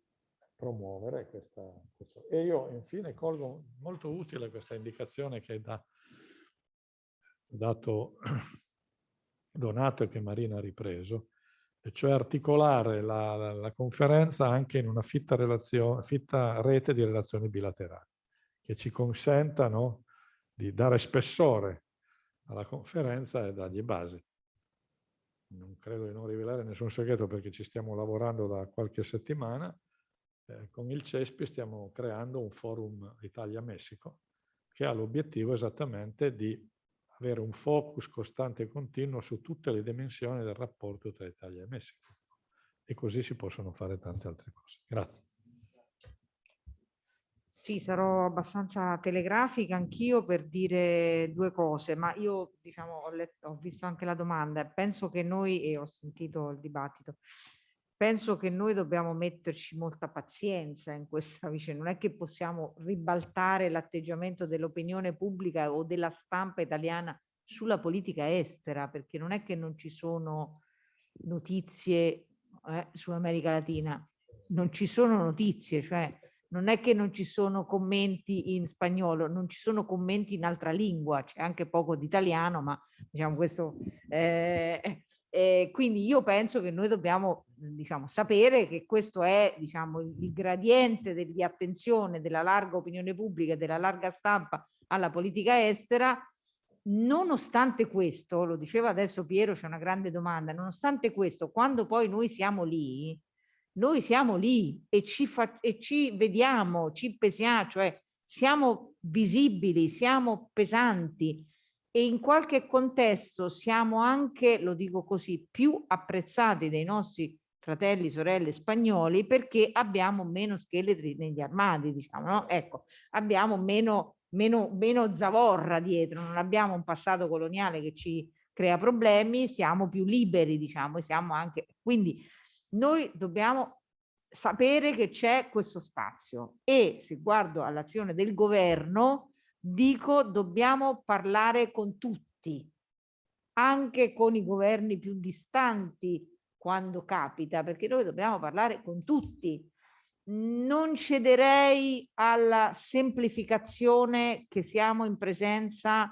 Speaker 1: promuovere questa, questa. E io infine colgo molto utile questa indicazione che ha dato Donato e che Marina ha ripreso, e cioè articolare la, la, la conferenza anche in una fitta, fitta, rete di relazioni bilaterali, che ci consentano di dare spessore alla conferenza e dargli base. Non credo di non rivelare nessun segreto perché ci stiamo lavorando da qualche settimana, eh, con il CESPI stiamo creando un forum Italia-Messico che ha l'obiettivo esattamente di avere un focus costante e continuo su tutte le dimensioni del rapporto tra Italia e Messico. E così si possono fare tante altre cose. Grazie.
Speaker 3: Sì, sarò abbastanza telegrafica anch'io per dire due cose, ma io diciamo, ho, letto, ho visto anche la domanda, penso che noi, e ho sentito il dibattito, penso che noi dobbiamo metterci molta pazienza in questa vicenda, non è che possiamo ribaltare l'atteggiamento dell'opinione pubblica o della stampa italiana sulla politica estera, perché non è che non ci sono notizie eh, sull'America Latina, non ci sono notizie, cioè non è che non ci sono commenti in spagnolo, non ci sono commenti in altra lingua, c'è anche poco di italiano, ma diciamo questo eh, eh, quindi io penso che noi dobbiamo diciamo, sapere che questo è diciamo, il gradiente di attenzione della larga opinione pubblica e della larga stampa alla politica estera. Nonostante questo, lo diceva adesso Piero, c'è una grande domanda, nonostante questo, quando poi noi siamo lì, noi siamo lì e ci, fa, e ci vediamo, ci pesiamo, cioè siamo visibili, siamo pesanti, e in qualche contesto siamo anche, lo dico così, più apprezzati dai nostri fratelli, sorelle spagnoli perché abbiamo meno scheletri negli armadi, diciamo, no? Ecco, abbiamo meno, meno, meno zavorra dietro, non abbiamo un passato coloniale che ci crea problemi, siamo più liberi, diciamo, e siamo anche... Quindi noi dobbiamo sapere che c'è questo spazio e se guardo all'azione del governo, dico dobbiamo parlare con tutti, anche con i governi più distanti quando capita, perché noi dobbiamo parlare con tutti. Non cederei alla semplificazione che siamo in presenza,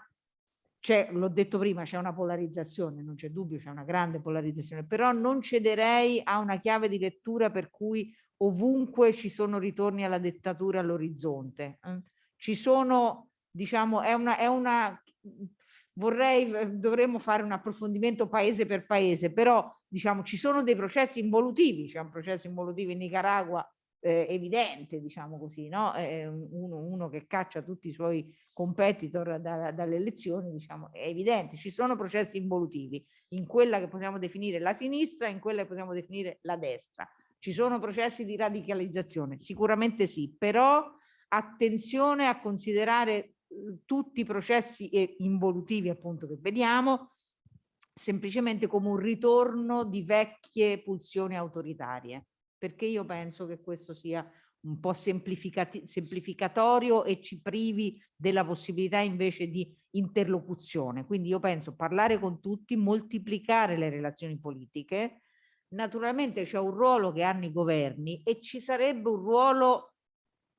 Speaker 3: l'ho detto prima, c'è una polarizzazione, non c'è dubbio, c'è una grande polarizzazione, però non cederei a una chiave di lettura per cui ovunque ci sono ritorni alla dettatura all'orizzonte. Eh. Ci sono diciamo, è una, è una vorrei, dovremmo fare un approfondimento paese per paese, però diciamo ci sono dei processi involutivi, c'è un processo involutivo in Nicaragua eh, evidente, diciamo così, no? Eh, uno, uno, che caccia tutti i suoi competitor da, dalle elezioni, diciamo, è evidente, ci sono processi involutivi in quella che possiamo definire la sinistra e in quella che possiamo definire la destra. Ci sono processi di radicalizzazione? Sicuramente sì, però attenzione a considerare tutti i processi involutivi appunto che vediamo semplicemente come un ritorno di vecchie pulsioni autoritarie perché io penso che questo sia un po' semplificatorio e ci privi della possibilità invece di interlocuzione. Quindi io penso parlare con tutti, moltiplicare le relazioni politiche, Naturalmente c'è un ruolo che hanno i governi e ci sarebbe un ruolo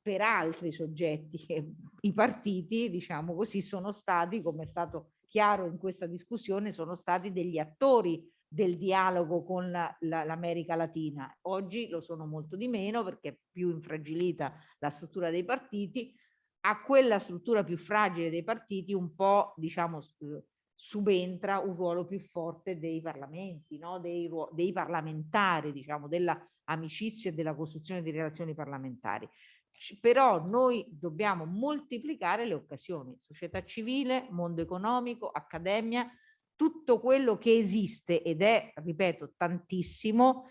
Speaker 3: per altri soggetti i partiti, diciamo così, sono stati, come è stato chiaro in questa discussione, sono stati degli attori del dialogo con l'America la, Latina. Oggi lo sono molto di meno perché è più infragilita la struttura dei partiti. A quella struttura più fragile dei partiti un po' diciamo subentra un ruolo più forte dei parlamenti, no? dei, dei parlamentari, diciamo, della amicizia e della costruzione di relazioni parlamentari. Però noi dobbiamo moltiplicare le occasioni, società civile, mondo economico, accademia, tutto quello che esiste ed è, ripeto, tantissimo,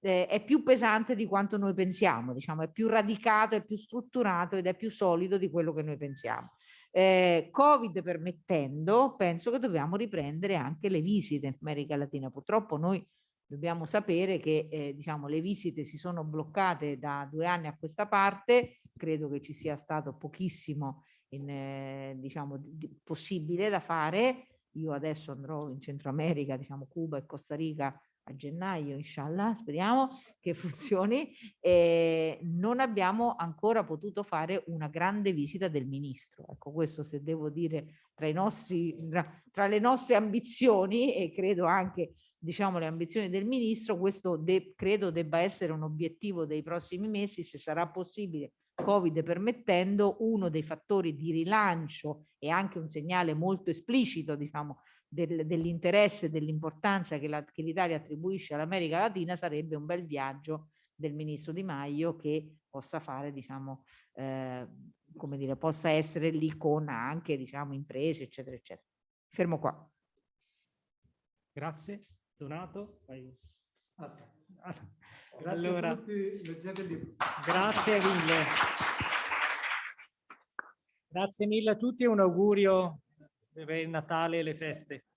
Speaker 3: eh, è più pesante di quanto noi pensiamo, diciamo, è più radicato, è più strutturato ed è più solido di quello che noi pensiamo. Eh, Covid permettendo, penso che dobbiamo riprendere anche le visite in America Latina. Purtroppo noi dobbiamo sapere che eh, diciamo, le visite si sono bloccate da due anni a questa parte, credo che ci sia stato pochissimo in, eh, diciamo, di, possibile da fare. Io adesso andrò in Centro America, diciamo Cuba e Costa Rica a gennaio, inshallah, speriamo che funzioni, eh, non abbiamo ancora potuto fare una grande visita del ministro. Ecco, questo se devo dire tra, nostri, tra le nostre ambizioni e credo anche diciamo le ambizioni del ministro, questo de credo debba essere un obiettivo dei prossimi mesi, se sarà possibile Covid permettendo, uno dei fattori di rilancio e anche un segnale molto esplicito, diciamo, del, dell'interesse e dell'importanza che l'Italia attribuisce all'America Latina sarebbe un bel viaggio del ministro Di Maio che possa fare, diciamo, eh, come dire, possa essere lì con anche, diciamo, imprese, eccetera, eccetera. Fermo qua.
Speaker 2: Grazie. Donato. Vai.
Speaker 5: Aspetta.
Speaker 2: Grazie allora,
Speaker 5: a tutti, leggete il libro.
Speaker 2: Grazie mille. Grazie mille a tutti e un augurio per il Natale e le feste.